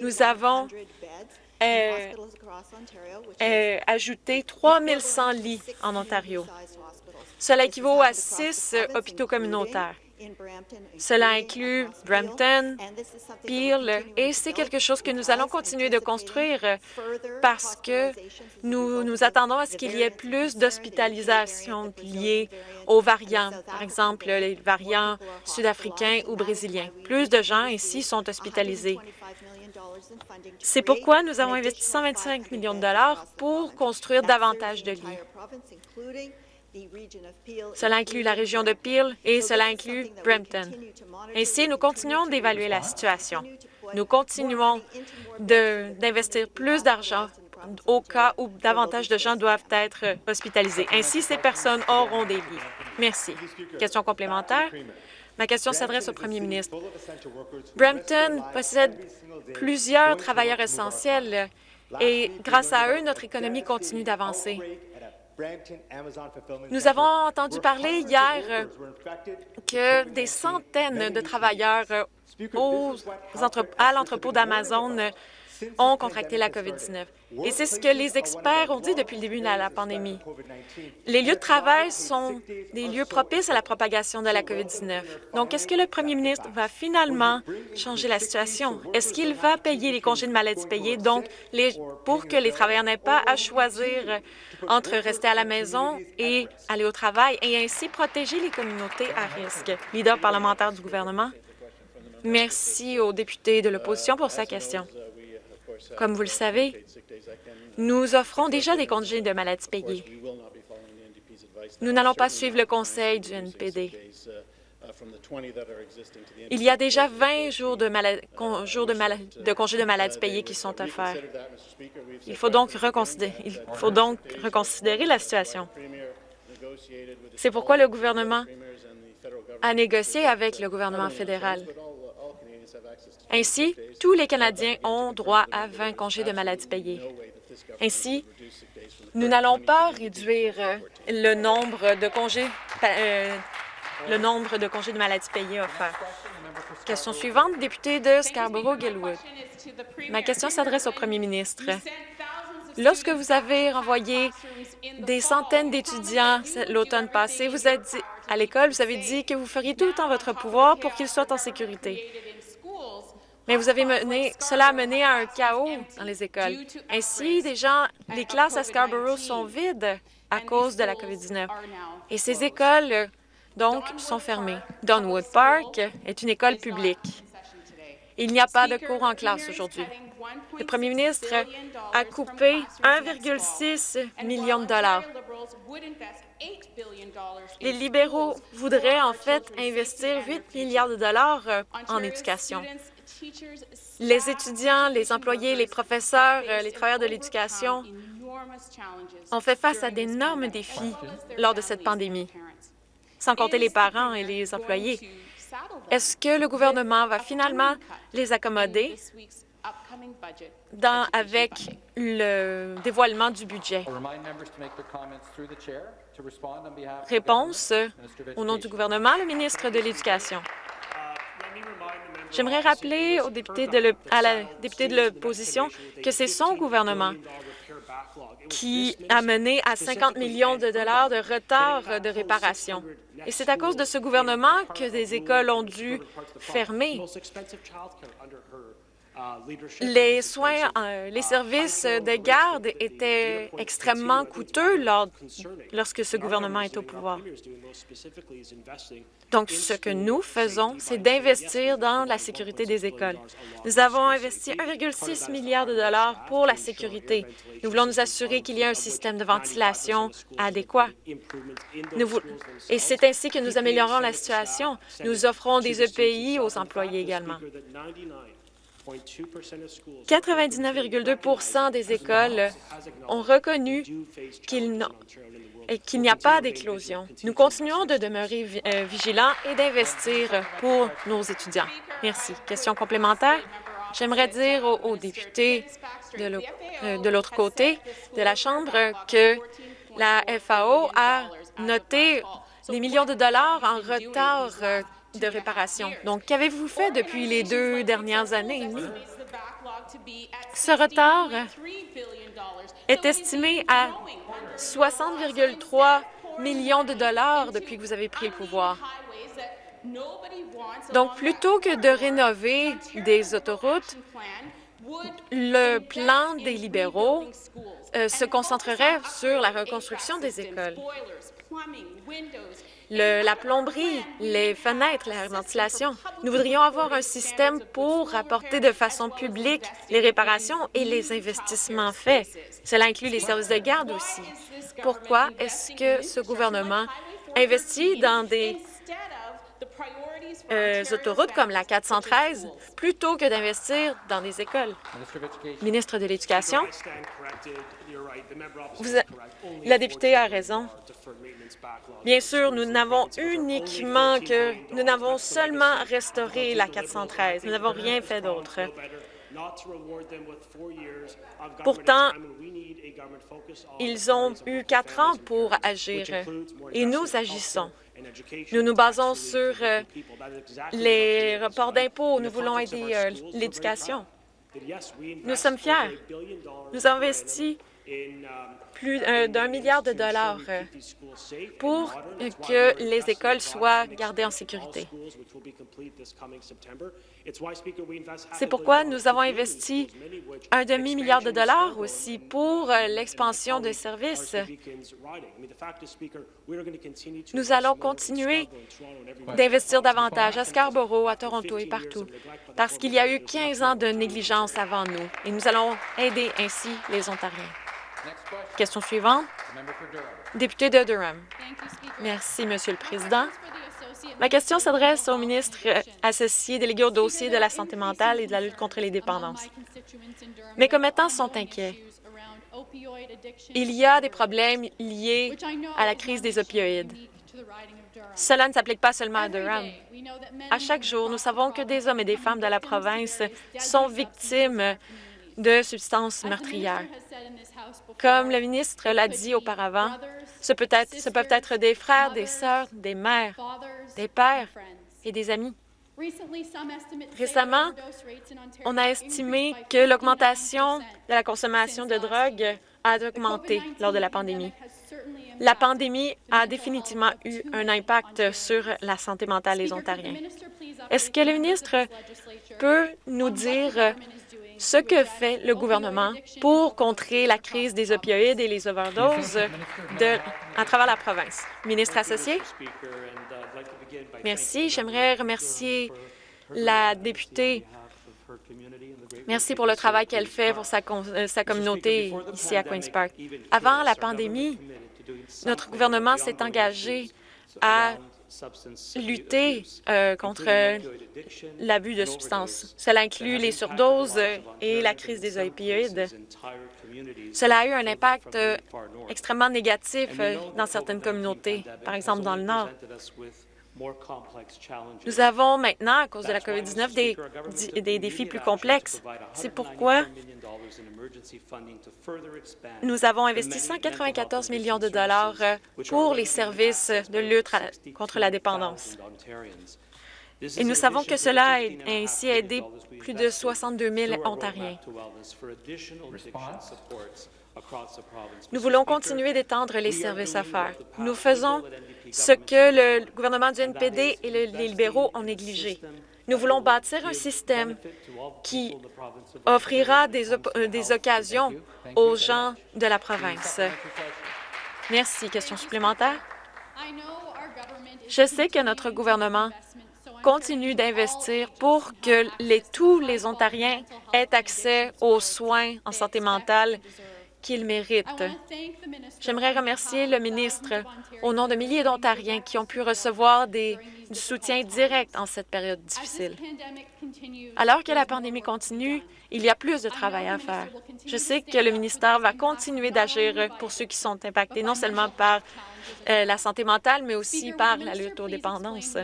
Speaker 5: nous avons euh, euh, ajouté 3100 lits en Ontario. Cela équivaut à six hôpitaux communautaires. Cela inclut Brampton, Peel, et c'est quelque chose que nous allons continuer de construire parce que nous nous attendons à ce qu'il y ait plus d'hospitalisations liées aux variants, par exemple les variants sud-africains ou brésiliens. Plus de gens ici sont hospitalisés. C'est pourquoi nous avons investi 125 millions de dollars pour construire davantage de lits. Cela inclut la région de Peel et cela inclut Brampton. Ainsi, nous continuons d'évaluer la situation. Nous continuons d'investir plus d'argent au cas où davantage de gens doivent être hospitalisés. Ainsi, ces personnes auront des vies. Merci. Question complémentaire. Ma question s'adresse au premier ministre. Brampton possède plusieurs travailleurs essentiels et grâce à eux, notre économie continue d'avancer. Nous avons entendu parler hier que des centaines de travailleurs à l'entrepôt d'Amazon ont contracté la COVID-19. Et c'est ce que les experts ont dit depuis le début de la pandémie. Les lieux de travail sont des lieux propices à la propagation de la COVID-19. Donc, est-ce que le premier ministre va finalement changer la situation? Est-ce qu'il va payer les congés de maladie payés, donc les, pour que les travailleurs n'aient pas à choisir entre rester à la maison et aller au travail et ainsi protéger les communautés à risque? Leader parlementaire du gouvernement. Merci au député de l'opposition pour sa question. Comme vous le savez, nous offrons déjà des congés de maladie payés. Nous n'allons pas suivre le conseil du NPD. Il y a déjà 20 jours de, congés de maladie payés qui sont offerts. Il il faut donc reconsidérer la situation. C'est pourquoi le gouvernement a négocié avec le gouvernement fédéral. Ainsi, tous les Canadiens ont droit à 20 congés de maladie payés. Ainsi, nous n'allons pas réduire euh, le nombre de congés euh, le nombre de congés de maladie payés offerts. Question suivante, député de Scarborough-Gilwood. Ma question s'adresse au premier ministre. Lorsque vous avez renvoyé des centaines d'étudiants l'automne passé, vous êtes dit, à l'école, vous avez dit que vous feriez tout en votre pouvoir pour qu'ils soient en sécurité. Mais vous avez mené, cela a mené à un chaos dans les écoles. Ainsi, les classes à Scarborough sont vides à cause de la COVID-19. Et ces écoles, donc, sont fermées. Donwood Park est une école publique. Il n'y a pas de cours en classe aujourd'hui. Le premier ministre a coupé 1,6 million de dollars. Les libéraux voudraient en fait investir 8 milliards de dollars en éducation. Les étudiants, les employés, les professeurs, euh, les travailleurs de l'éducation ont fait face à d'énormes défis lors de cette pandémie, sans compter les parents et les employés. Est-ce que le gouvernement va finalement les accommoder avec le dévoilement du budget? Réponse au nom du gouvernement, le ministre de l'Éducation. J'aimerais rappeler au député de à la députée de l'opposition que c'est son gouvernement qui a mené à 50 millions de dollars de retard de réparation. Et c'est à cause de ce gouvernement que des écoles ont dû fermer. Les soins, euh, les services de garde étaient extrêmement coûteux lorsque ce gouvernement est au pouvoir. Donc, ce que nous faisons, c'est d'investir dans la sécurité des écoles. Nous avons investi 1,6 milliard de dollars pour la sécurité. Nous voulons nous assurer qu'il y a un système de ventilation adéquat. Et c'est ainsi que nous améliorons la situation. Nous offrons des EPI aux employés également. 99,2% des écoles ont reconnu qu'il n'y a pas d'éclosion. Nous continuons de demeurer euh, vigilants et d'investir pour nos étudiants. Merci. Question complémentaire? J'aimerais dire aux, députés euh, de l'autre côté de la Chambre que la FAO a noté des millions de dollars en retard euh, de réparation. Donc, qu'avez-vous fait depuis les deux dernières années Ce retard est estimé à 60,3 millions de dollars depuis que vous avez pris le pouvoir. Donc, plutôt que de rénover des autoroutes, le plan des libéraux euh, se concentrerait sur la reconstruction des écoles. La plomberie, les fenêtres, la ventilation. Nous voudrions avoir un système pour apporter de façon publique les réparations et les investissements faits. Cela inclut les services de garde aussi. Pourquoi est-ce que ce gouvernement investit dans des euh, autoroutes comme la 413 plutôt que d'investir dans des écoles? Ministre de l'Éducation, la députée a raison. Bien sûr, nous n'avons uniquement que... Nous n'avons seulement restauré la 413. Nous n'avons rien fait d'autre. Pourtant, ils ont eu quatre ans pour agir et nous agissons. Nous nous basons sur euh, les reports d'impôts. Nous voulons aider euh, l'éducation. Nous sommes fiers. Nous avons investi plus euh, d'un milliard de dollars euh, pour euh, que les écoles soient gardées en sécurité. C'est pourquoi nous avons investi un demi-milliard de dollars aussi pour l'expansion des services. Nous allons continuer d'investir davantage à Scarborough, à Toronto et partout, parce qu'il y a eu 15 ans de négligence avant nous, et nous allons aider ainsi les Ontariens.
Speaker 3: Question.
Speaker 5: Suivante, député de Durham. Merci, Monsieur le Président. Ma question s'adresse au ministre associé délégué au dossier de la santé mentale et de la lutte contre les dépendances. Mes commettants sont inquiets. Il y a des problèmes liés à la crise des opioïdes. Cela ne s'applique pas seulement à Durham. À chaque jour, nous savons que des hommes et des femmes de la province sont victimes de substances meurtrières. Comme le ministre l'a dit auparavant, ce, peut être, ce peuvent être des frères, des sœurs, des mères, des pères et des amis. Récemment, on a estimé que l'augmentation de la consommation de drogue a augmenté lors de la pandémie. La pandémie a définitivement eu un impact sur la santé mentale des Ontariens. Est-ce que le ministre peut nous dire ce que fait le gouvernement pour contrer la crise des opioïdes et les overdoses à travers la province? Ministre associé? Merci. J'aimerais remercier la députée. Merci pour le travail qu'elle fait pour sa, euh, sa communauté ici à Queen's Park. Avant la pandémie, notre gouvernement s'est engagé à lutter euh, contre l'abus de substances. Cela inclut les surdoses et la crise des opioïdes. Cela a eu un impact euh, extrêmement négatif euh, dans certaines communautés, par exemple dans le Nord. Nous avons maintenant, à cause de la COVID-19, des, défis plus complexes. C'est pourquoi nous avons investi 194 millions de dollars euh, pour les services de lutte contre la dépendance. Et nous savons que cela a ainsi aidé plus de 62 000 Ontariens.
Speaker 3: Response?
Speaker 5: Nous voulons continuer d'étendre les services à faire. Nous faisons ce que le gouvernement du NPD et le- les libéraux ont négligé. Nous voulons bâtir un système qui offrira euh, des occasions aux gens de la province. Merci. Question supplémentaire? Je sais que notre gouvernement continue d'investir pour que les, tous les Ontariens aient accès aux soins en santé mentale qu'ils méritent. J'aimerais remercier le ministre au nom de milliers d'Ontariens qui ont pu recevoir des, du soutien direct en cette période difficile. Alors que la pandémie continue, il y a plus de travail à faire. Je sais que le ministère va continuer d'agir pour ceux qui sont impactés, non seulement par euh, la santé mentale, mais aussi par la lutte aux dépendances.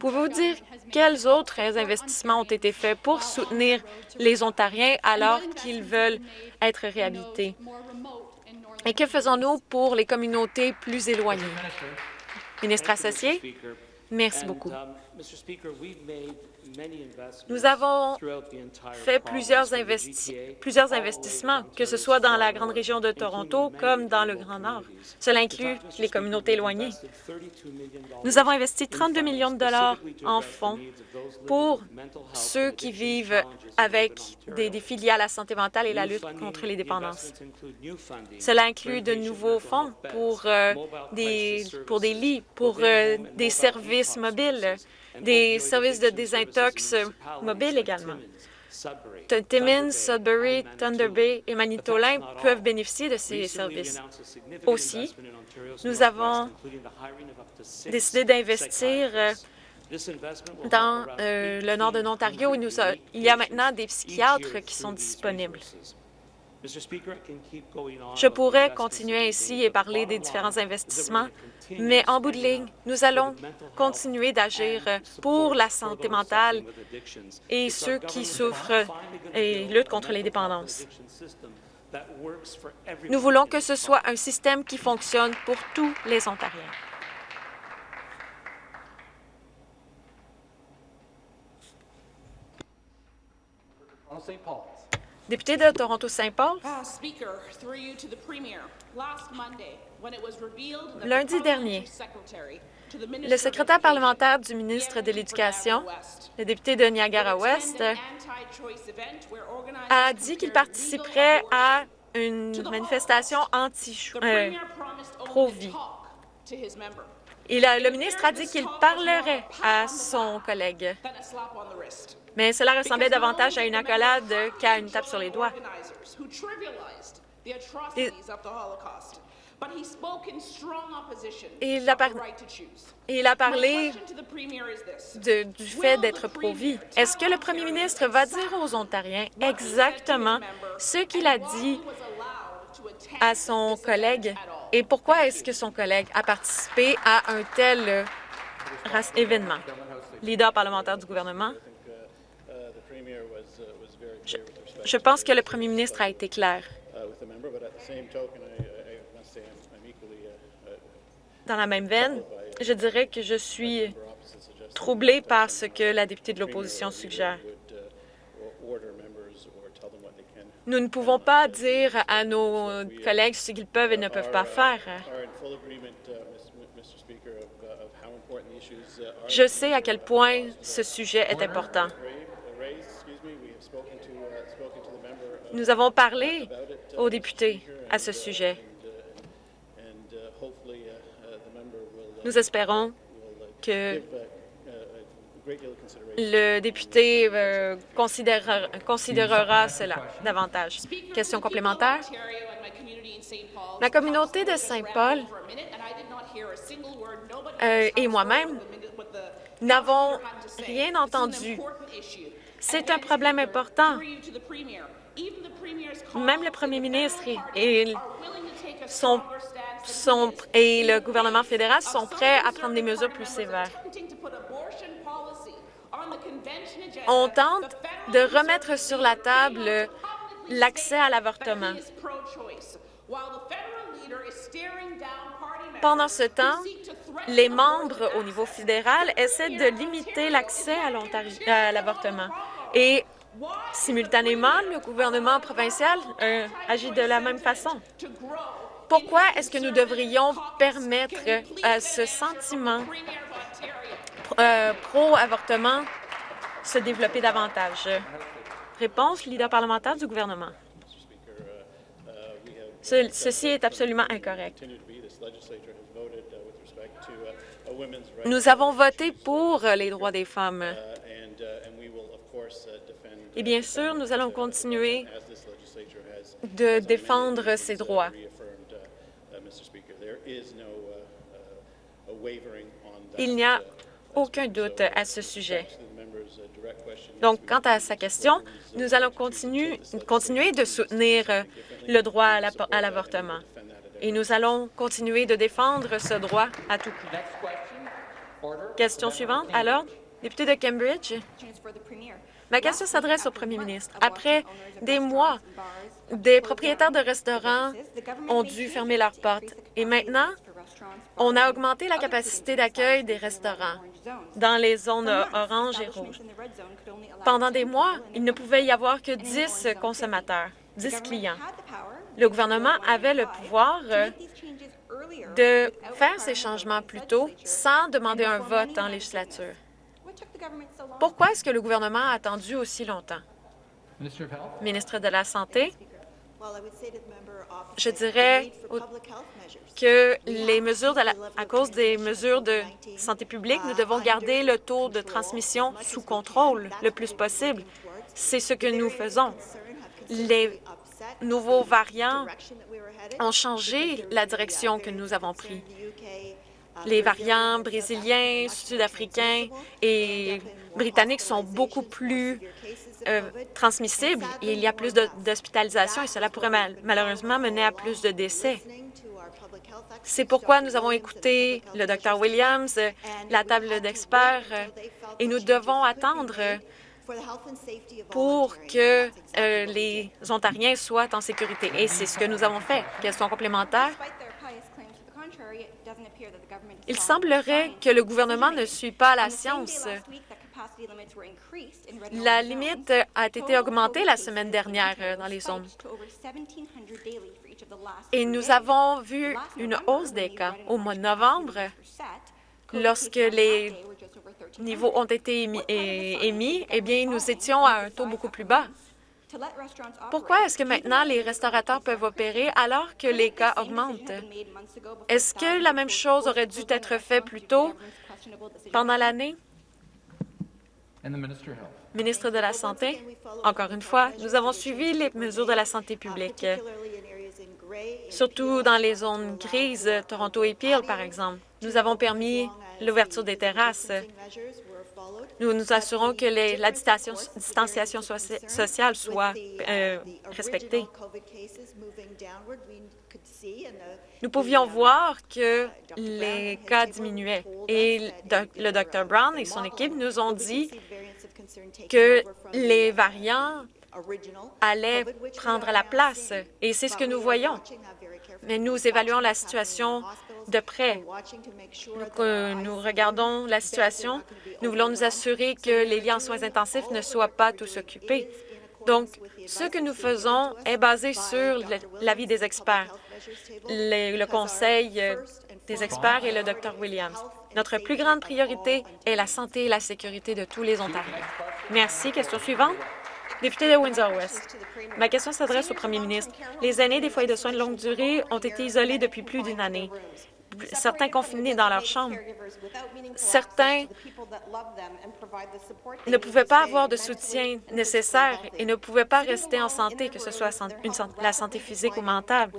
Speaker 5: Pouvez-vous dire quels autres investissements ont été faits pour soutenir les Ontariens alors qu'ils veulent être réhabilités? Et que faisons-nous pour les communautés plus éloignées? Ministre associé, Merci beaucoup. Nous avons fait plusieurs investissements, que ce soit dans la grande région de Toronto comme dans le Grand Nord. Cela inclut les communautés éloignées. Nous avons investi 32 millions de dollars en fonds pour ceux qui vivent avec des défis liés à la santé mentale et la lutte contre les dépendances. Cela inclut de nouveaux fonds pour, euh, des, pour des lits, pour euh, des services mobiles, des services de désintox mobiles également. Timmins, Sudbury, Thunder Bay et Manitoulin peuvent bénéficier de ces services. Aussi, nous avons décidé d'investir euh, dans euh, le nord de l'Ontario. Il y a maintenant des psychiatres qui sont disponibles. Je pourrais continuer ainsi et parler des différents investissements, mais en bout de ligne, nous allons continuer d'agir pour la santé mentale et ceux qui souffrent et luttent contre les dépendances. Nous voulons que ce soit un système qui fonctionne pour tous les Ontariens. Député de Toronto-Saint-Paul, Lundi dernier, le secrétaire parlementaire du ministre de l'Éducation, le député de Niagara-Ouest, a dit qu'il participerait à une manifestation
Speaker 6: Holocaust.
Speaker 5: anti
Speaker 6: The
Speaker 5: euh. Il a- le ministre a dit qu'il parlerait à son collègue, Mais cela ressemblait davantage à une accolade qu'à une tape sur les doigts. Et il a par- il a parlé de- du fait d'être pro-vie. Est-ce que le premier ministre va dire aux Ontariens exactement ce qu'il a dit à son collègue et pourquoi est-ce que son collègue a participé à un tel euh, événement? Leader parlementaire du gouvernement, je, je pense que le premier ministre a été clair. Dans la même veine, je dirais que je suis troublé par ce que la députée de l'opposition suggère. Nous ne pouvons pas dire à nos collègues ce qu'ils peuvent et ne peuvent pas faire. Je sais à quel point ce sujet est important. Nous avons parlé aux députés à ce sujet. Nous espérons que le député euh, considérera, cela davantage. Question complémentaire. Ma communauté de Saint-Paul euh, et moi-même n'avons rien entendu. C'est un problème important. Même le premier ministre et, le gouvernement fédéral sont prêts à prendre des mesures plus sévères. On tente de remettre sur la table l'accès à l'avortement. Pendant ce temps, les membres au niveau fédéral essaient de limiter l'accès à l'avortement. Et simultanément, le gouvernement provincial euh, agit de la même façon. Pourquoi est-ce que nous devrions permettre à ce sentiment euh, pro-avortement se développer davantage? Réponse, leader parlementaire du gouvernement. Ce- ceci est absolument incorrect. Nous avons voté pour les droits des femmes. Et bien sûr, nous allons continuer de défendre ces droits. Il n'y a aucun doute à ce sujet. Donc, quant à sa question, nous allons continuer, continuer de soutenir le droit à la- à l'avortement. Et nous allons continuer de défendre ce droit à tout prix.
Speaker 3: Question
Speaker 5: suivante. Alors, député de Cambridge, ma question s'adresse au premier ministre. Après des mois, des propriétaires de restaurants ont dû fermer leurs portes. Et maintenant, On a augmenté la capacité d'accueil des restaurants dans les zones orange et rouges. Pendant des mois, il ne pouvait y avoir que 10 consommateurs, 10 clients. Le gouvernement avait le pouvoir euh, de faire ces changements plus tôt sans demander un vote en législature. Pourquoi est-ce que le gouvernement a attendu aussi longtemps?
Speaker 3: Minister of Health?
Speaker 5: Ministre de la Santé, je dirais que les mesures de la- à cause des mesures de santé publique, nous devons garder le taux de transmission sous contrôle le plus possible. C'est ce que nous faisons. Les nouveaux variants ont changé la direction que nous avons prise. Les variants brésiliens, sud-africains et britanniques sont beaucoup plus euh, transmissibles et il y a plus d'hospitalisations et cela pourrait mal- malheureusement mener à plus de décès. C'est pourquoi nous avons écouté le Dr Williams, la table d'experts, et nous devons attendre pour que euh, les Ontariens soient en sécurité. Et c'est ce que nous avons fait. Question complémentaire? Il semblerait que le gouvernement ne suit pas la science. La limite a été augmentée la semaine dernière euh, dans les zones. Et nous avons vu une hausse des cas. Au mois de novembre, lorsque les niveaux ont été émis, émis, eh bien, nous étions à un taux beaucoup plus bas. Pourquoi est-ce que maintenant les restaurateurs peuvent opérer alors que les cas augmentent? Est-ce que la même chose aurait dû être faite plus tôt pendant l'année?
Speaker 3: And the Minister of Health.
Speaker 5: Ministre de la Santé, encore une fois, nous avons suivi les mesures de la santé publique, surtout dans les zones grises, Toronto et Peel, par exemple. Nous avons permis l'ouverture des terrasses. Nous nous assurons que la distanciation, distanciation soci- sociale soit euh, respectée. Nous pouvions voir que les cas diminuaient et le Dr Brown et son équipe nous ont dit que les variants allaient prendre la place et c'est ce que nous voyons. Mais nous évaluons la situation de près. Nous, regardons la situation. Nous voulons nous assurer que les liens en soins intensifs ne soient pas tous occupés. Donc, ce que nous faisons est basé sur l'avis des experts, le, conseil euh, des experts et le Dr Williams. Notre plus grande priorité est la santé et la sécurité de tous les Ontariens. Merci. Question suivante. Député de Windsor-Ouest. Ma question s'adresse au premier ministre. Les aînés des foyers de soins de longue durée ont été isolés depuis plus d'une année. Certains confinés dans leur chambre. Certains ne pouvaient pas avoir de soutien nécessaire et ne pouvaient pas rester en santé, que ce soit la santé physique ou mentale.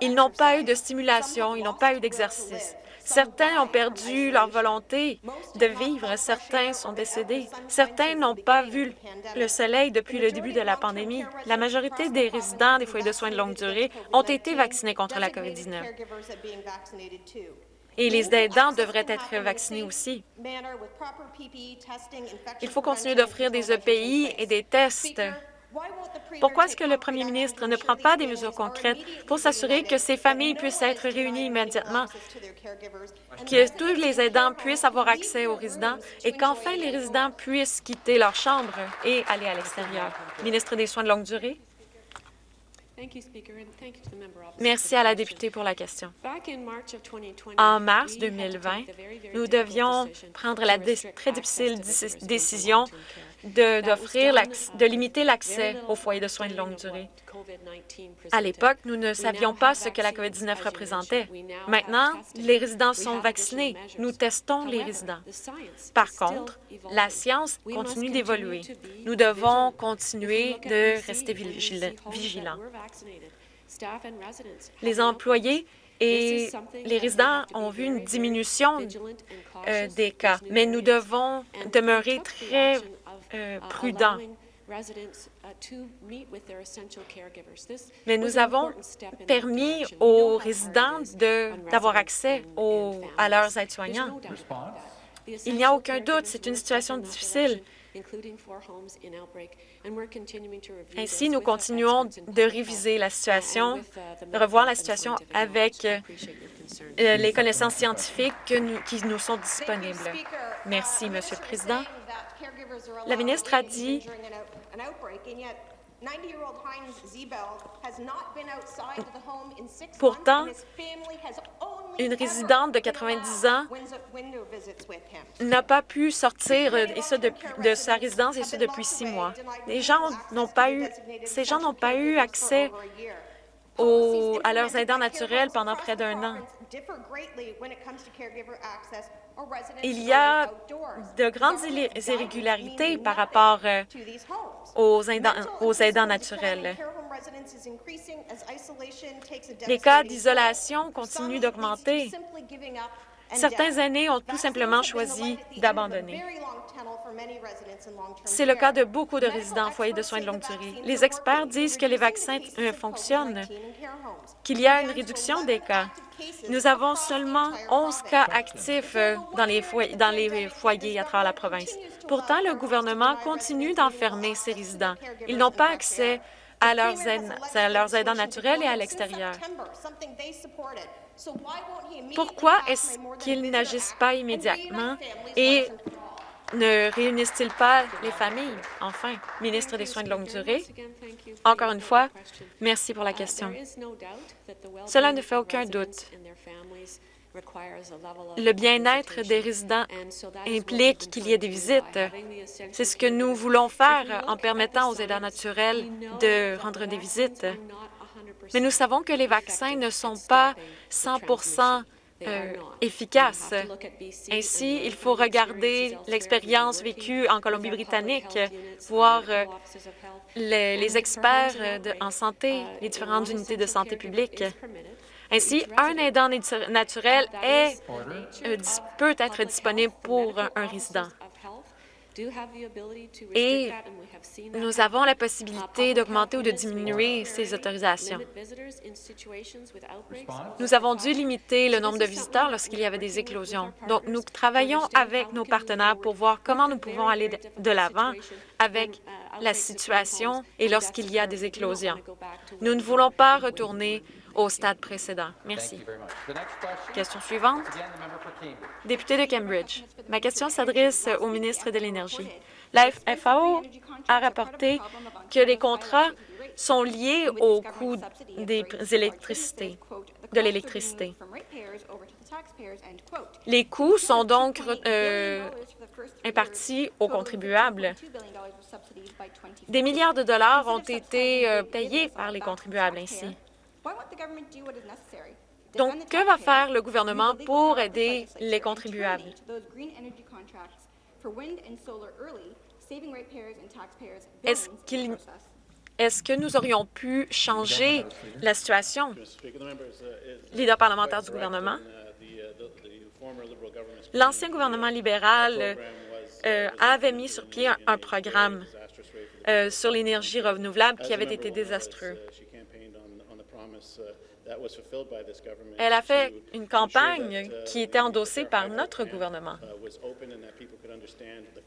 Speaker 5: Ils n'ont pas eu de stimulation, ils n'ont pas eu d'exercice. Certains ont perdu leur volonté de vivre, certains sont décédés. Certains n'ont pas vu le soleil depuis le début de la pandémie. La majorité des résidents des foyers de soins de longue durée ont été vaccinés contre la COVID-19. Et les aidants devraient être vaccinés aussi. Il faut continuer d'offrir des EPI et des tests. Pourquoi est-ce que le premier ministre ne prend pas des mesures concrètes pour s'assurer que ces familles puissent être réunies immédiatement, que tous les aidants puissent avoir accès aux résidents et qu'enfin les résidents puissent quitter leur chambre et aller à l'extérieur? Ministre des Soins de longue durée. Merci à la députée pour la question. En mars 2020, nous devions prendre la très difficile dé- décision de- de limiter l'accès aux foyers de soins de longue durée. À l'époque, nous ne savions pas ce que la COVID-19 représentait. Maintenant, les résidents sont vaccinés. Nous testons les résidents. Par contre, la science continue d'évoluer. Nous devons continuer de rester vigila- vigilants. Les employés et les résidents ont vu une diminution euh, des cas, mais nous devons demeurer très euh, prudents. Mais nous avons permis aux résidents de- d'avoir accès aux- à leurs aides-soignants. Il n'y a aucun doute, c'est une situation difficile, Ainsi, nous continuons de réviser la situation, de revoir la situation avec euh, euh, les connaissances scientifiques que nous- qui nous sont disponibles. Merci, Monsieur le Président. La ministre a dit Pourtant, une résidente de 90 ans n'a pas pu sortir euh, et ça depuis- de sa résidence et ça depuis six mois. Les gens n'ont pas eu, ces gens n'ont pas eu accès aux- à leurs aidants naturels pendant près d'un an. Il y a de grandes irrégularités par rapport euh, aux aidants, aux aidants naturels. Les cas d'isolation continuent d'augmenter. Certains aînés ont tout simplement choisi d'abandonner. C'est le cas de beaucoup de résidents en foyer de soins de longue durée. Les experts disent que les vaccins fonctionnent, qu'il y a une réduction des cas. Nous avons seulement 11 cas actifs euh, dans les, foyers, dans les foyers à travers la province. Pourtant, le gouvernement continue d'enfermer ces résidents. Ils n'ont pas accès à leurs, aide- à leurs aidants naturels et à l'extérieur. Pourquoi est-ce qu'ils n'agissent pas immédiatement et ne réunissent-ils pas les familles? Enfin, ministre des Soins de longue durée, encore une fois, merci pour la question. Cela ne fait aucun doute. Le bien-être des résidents implique qu'il y ait des visites. C'est ce que nous voulons faire en permettant aux aidants naturels de rendre des visites. Mais nous savons que les vaccins ne sont pas 100% euh, efficaces. Ainsi, il faut regarder l'expérience vécue en Colombie-Britannique, voir euh, les, les experts euh, de- en santé, les différentes unités de santé publique. Ainsi, un aidant natu- naturel est, euh, peut être disponible pour un- résident. Et nous avons la possibilité d'augmenter ou de diminuer ces autorisations. Nous avons dû limiter le nombre de visiteurs lorsqu'il y avait des éclosions. Donc, nous travaillons avec nos partenaires pour voir comment nous pouvons aller de l'avant avec la situation et lorsqu'il y a des éclosions. Nous ne voulons pas retourner au stade précédent. Merci.
Speaker 3: question,
Speaker 5: suivante. Député de Cambridge, ma question s'adresse au ministre de l'Énergie. La FAO a rapporté que les contrats sont liés au coût des électricités, de l'électricité. Les coûts sont donc euh, impartis aux contribuables. Des milliards de dollars ont été euh, payés par les contribuables ainsi. Donc, que va faire le gouvernement pour aider les contribuables? Est-ce qu'il Est-ce que nous aurions pu changer la situation? Leader parlementaire du gouvernement. L'ancien gouvernement libéral euh, avait mis sur pied un, un programme euh, sur l'énergie renouvelable qui avait été désastreux. Elle a fait une campagne qui était endossée par notre gouvernement.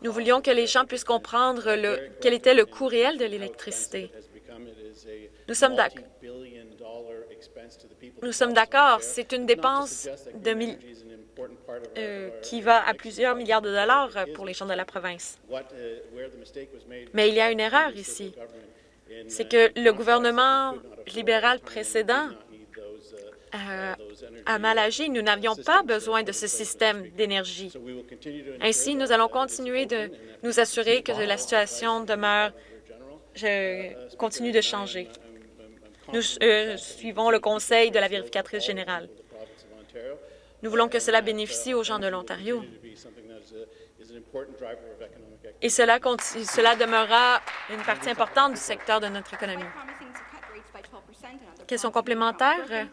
Speaker 5: Nous voulions que les gens puissent comprendre le- quel était le coût réel de l'électricité. Nous sommes d'ac- Nous sommes d'accord, c'est une dépense de mille- euh, qui va à plusieurs milliards de dollars pour les gens de la province. Mais il y a une erreur ici. C'est que le gouvernement libéral précédent euh, a mal agi. Nous n'avions pas besoin de ce système d'énergie. Ainsi, nous allons continuer de nous assurer que la situation demeure, continue de changer. Nous euh, suivons le conseil de la vérificatrice générale. Nous voulons que cela bénéficie aux gens de l'Ontario. Et cela, cela demeurera une partie importante du secteur de notre économie. Question complémentaire.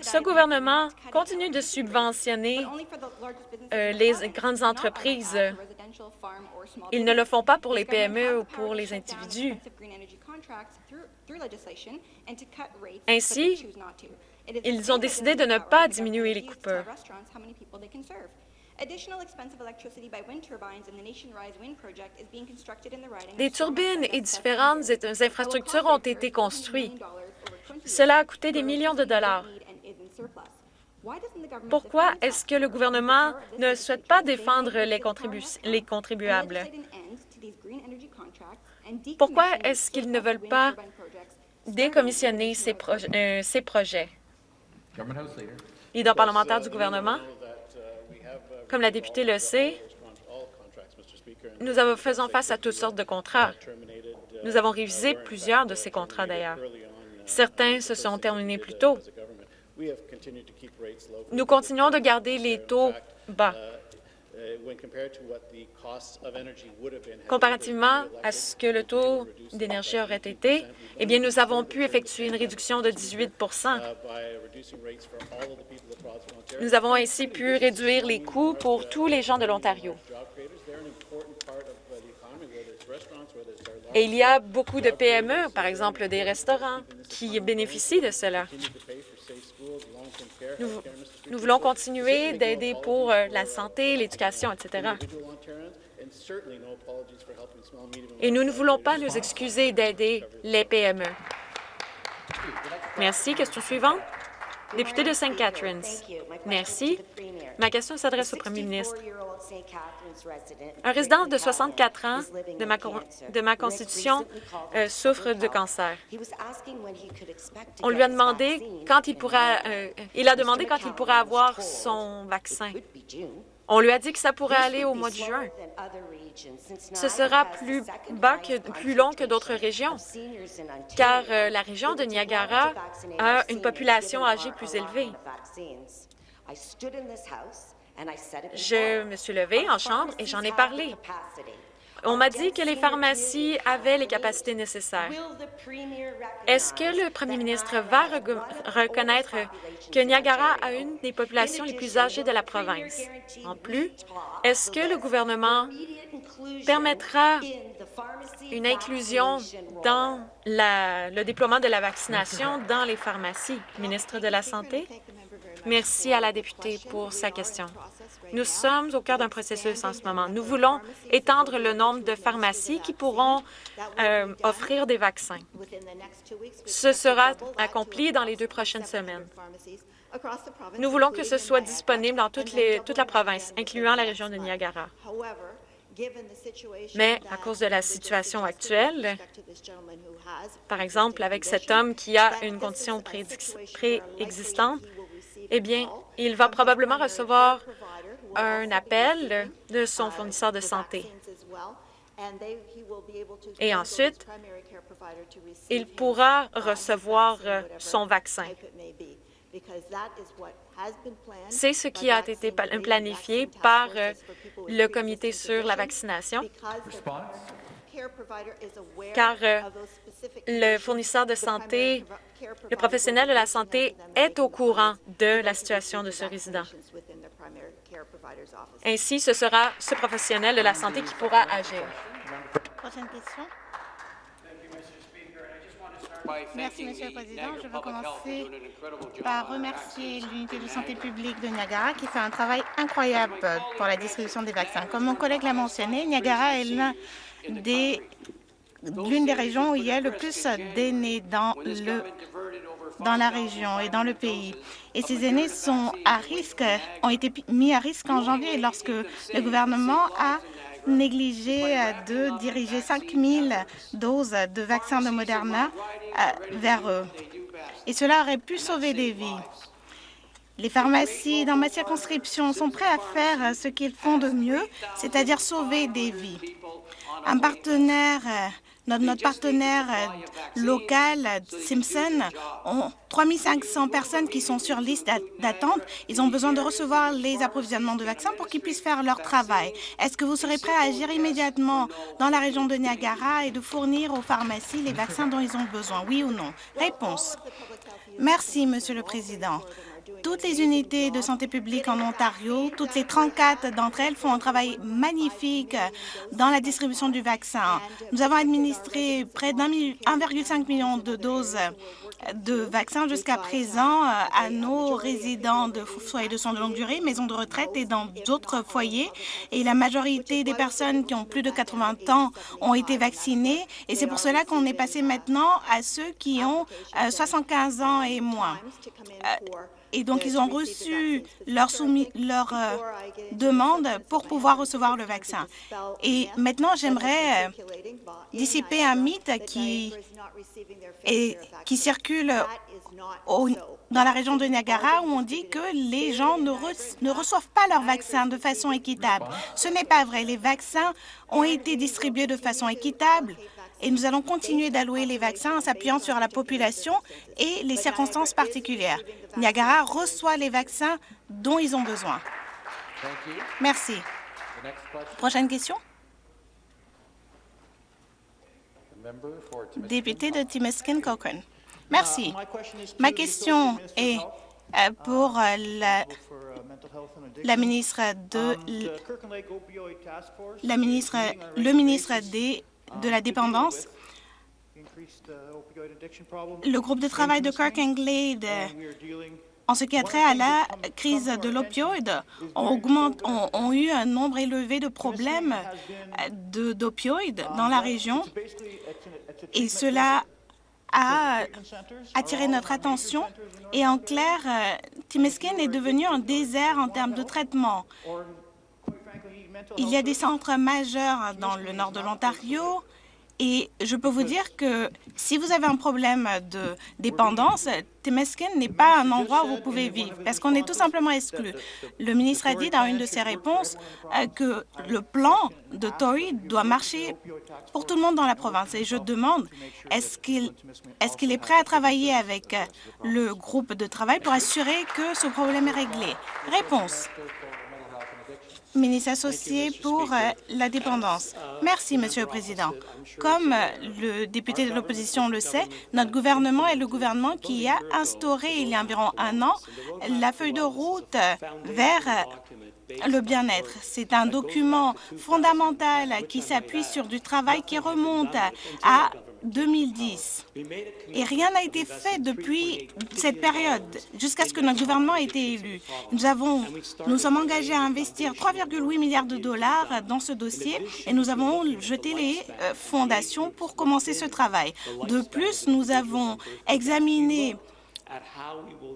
Speaker 5: Ce gouvernement continue de subventionner euh, les grandes entreprises. Ils ne le font pas pour les PME ou pour les individus. Ainsi, ils ont décidé de ne pas diminuer les coupeurs. Des turbines et différentes infrastructures ont été construites. Cela a coûté des millions de dollars. Pourquoi est-ce que le gouvernement ne souhaite pas défendre les, les contribuables? Pourquoi est-ce qu'ils ne veulent pas décommissionner ces, euh, ces projets? Leader parlementaire du gouvernement, comme la députée le sait, nous faisons face à toutes sortes de contrats. Nous avons révisé plusieurs de ces contrats, d'ailleurs. Certains se sont terminés plus tôt. Nous continuons de garder les taux bas. Comparativement à ce que le taux d'énergie aurait été, eh bien, nous avons pu effectuer une réduction de 18% Nous avons ainsi pu réduire les coûts pour tous les gens de l'Ontario. Et il y a beaucoup de PME, par exemple des restaurants, qui bénéficient de cela. Nous, voulons continuer d'aider pour euh, la santé, l'éducation, etc. Et nous ne voulons pas nous excuser d'aider les PME. Merci. Question suivante. Député de St. Catharines. Merci. Ma question s'adresse au premier ministre. Un résident de 64 ans de ma, constitution euh, souffre de cancer. On lui a demandé quand il pourra, euh, il a demandé quand il pourra avoir son vaccin. On lui a dit que ça pourrait aller au mois de juin. Ce sera plus bas, que, plus long que d'autres régions, car euh, la région de Niagara a une population âgée plus élevée. Je me suis levée en chambre et j'en ai parlé. On m'a dit que les pharmacies avaient les capacités nécessaires. Est-ce que le premier ministre va reconnaître que Niagara a une des populations les plus âgées de la province? En plus, est-ce que le gouvernement permettra une inclusion dans le déploiement de la vaccination dans les pharmacies? Ministre de la Santé? Merci à la députée pour sa question. Nous sommes au cœur d'un processus en ce moment. Nous voulons étendre le nombre de pharmacies qui pourront euh, offrir des vaccins. Ce sera accompli dans les deux prochaines semaines. Nous voulons que ce soit disponible dans toute, toute la province, incluant la région de Niagara. Mais à cause de la situation actuelle, par exemple, avec cet homme qui a une condition préexistante, eh bien, il va probablement recevoir un appel de son fournisseur de santé. Et ensuite, il pourra recevoir euh, son vaccin. C'est ce qui a été planifié par euh, le Comité sur la vaccination, car euh, le fournisseur de santé, le professionnel de la santé est au courant de la situation de ce résident. Ainsi, ce sera ce professionnel de la santé qui pourra agir.
Speaker 7: Prochaine question. Merci, Monsieur le Président. Je veux commencer par remercier l'Unité de santé publique de Niagara qui fait un travail incroyable pour la distribution des vaccins. Comme mon collègue l'a mentionné, Niagara est l'une des, des régions où il y a le plus d'aînés dans le dans la région et dans le pays. Et ces aînés sont à risque, ont été mis à risque en janvier lorsque le gouvernement a négligé de diriger 5 000 doses de vaccins de Moderna euh, vers eux. Et cela aurait pu sauver des vies. Les pharmacies dans ma circonscription sont prêts à faire ce qu'ils font de mieux, c'est-à-dire sauver des vies. Un partenaire notre, partenaire euh, local, Simpson, ont 3500 personnes qui sont sur liste d'attente. Ils ont besoin de recevoir les approvisionnements de vaccins pour qu'ils puissent faire leur travail. Est-ce que vous serez prêt à agir immédiatement dans la région de Niagara et de fournir aux pharmacies les vaccins dont ils ont besoin, oui ou non? Réponse. Merci, Monsieur le Président. Toutes les unités de santé publique en Ontario, toutes les 34 d'entre elles font un travail magnifique dans la distribution du vaccin. Nous avons administré près d'1,5 million de doses de vaccins jusqu'à présent euh, à nos résidents de foyers de soins de longue durée, maisons de retraite et dans d'autres foyers. Et la majorité des personnes qui ont plus de 80 ans ont été vaccinées. Et c'est pour cela qu'on est passé maintenant à ceux qui ont 75 ans et moins. Euh, et donc, ils ont reçu leur, leur euh, demande pour pouvoir recevoir le vaccin. Et maintenant, j'aimerais dissiper un mythe qui, est, qui circule dans la région de Niagara où on dit que les gens ne, ne reçoivent pas leur vaccin de façon équitable. Ce n'est pas vrai. Les vaccins ont été distribués de façon équitable et nous allons continuer d'allouer les vaccins en s'appuyant sur la population et les circonstances particulières. Niagara reçoit les vaccins dont ils ont besoin. Merci. Prochaine question. Député de Timiskin Cochrane. Merci. Ma question est euh, pour euh, la, la ministre de la ministre, le ministre des de la dépendance. Le groupe de travail de Kirk and Glade en ce qui a trait à la crise de l'opioïde, ont, eu un nombre élevé de problèmes d'opioïdes dans la région et cela a attiré notre attention. Et en clair, Timiskin est devenu un désert en termes de traitement. Il y a des centres majeurs dans le nord de l'Ontario. Et je peux vous dire que si vous avez un problème de dépendance, Temeskin n'est pas un endroit où vous pouvez vivre parce qu'on est tout simplement exclu. Le ministre a dit dans une de ses réponses euh, que le plan de Tory doit marcher pour tout le monde dans la province. Et je demande, est-ce qu'il est, qu'il est prêt à travailler avec le groupe de travail pour assurer que ce problème est réglé? Réponse ministre associé pour euh, la dépendance. Merci, Monsieur le Président. Comme euh, le député de l'opposition le sait, notre gouvernement est le gouvernement qui a instauré il y a environ un an la feuille de route vers euh, le bien-être. C'est un document fondamental qui s'appuie sur du travail qui remonte à 2010. Et rien n'a été fait depuis cette période, jusqu'à ce que notre gouvernement ait été élu. Nous, avons, nous sommes engagés à investir 3,8 milliards de dollars dans ce dossier et nous avons jeté les euh, fondations pour commencer ce travail. De plus, nous avons examiné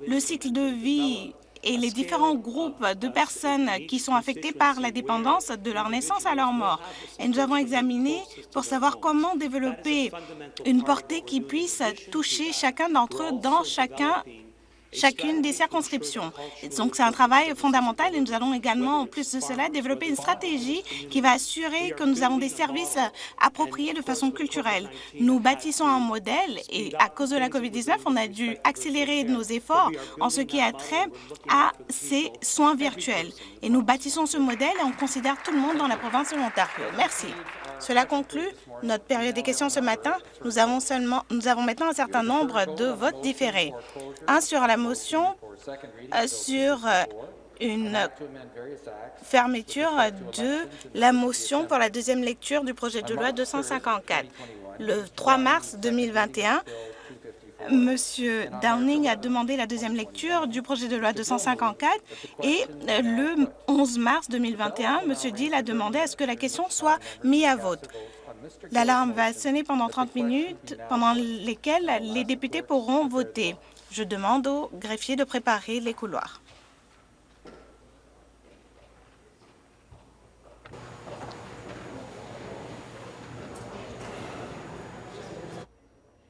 Speaker 7: le cycle de vie et les différents groupes de personnes qui sont affectées par la dépendance de leur naissance à leur mort. Et nous avons examiné pour savoir comment développer une portée qui puisse toucher chacun d'entre eux dans chacun chacune des circonscriptions. Donc, c'est un travail fondamental et nous allons également, en plus de cela, développer une stratégie qui va assurer que nous avons des services appropriés de façon culturelle. Nous bâtissons un modèle et à cause de la COVID-19, on a dû accélérer nos efforts en ce qui a trait à ces soins virtuels. Et nous bâtissons ce modèle et on considère tout le monde dans la province de l'Ontario. Merci. Cela conclut notre période des questions ce matin. Nous avons, seulement, nous avons maintenant un certain nombre de votes différés. Un sur la motion euh, sur euh, une fermeture de la motion pour la deuxième lecture du projet de loi 254. Le 3 mars 2021, Monsieur Downing a demandé la deuxième lecture du projet de loi 254 et le 11 mars 2021, Monsieur Dill a demandé à ce que la question soit mise à vote. L'alarme va sonner pendant 30 minutes, pendant lesquelles les députés pourront voter. Je demande au greffier de préparer les couloirs.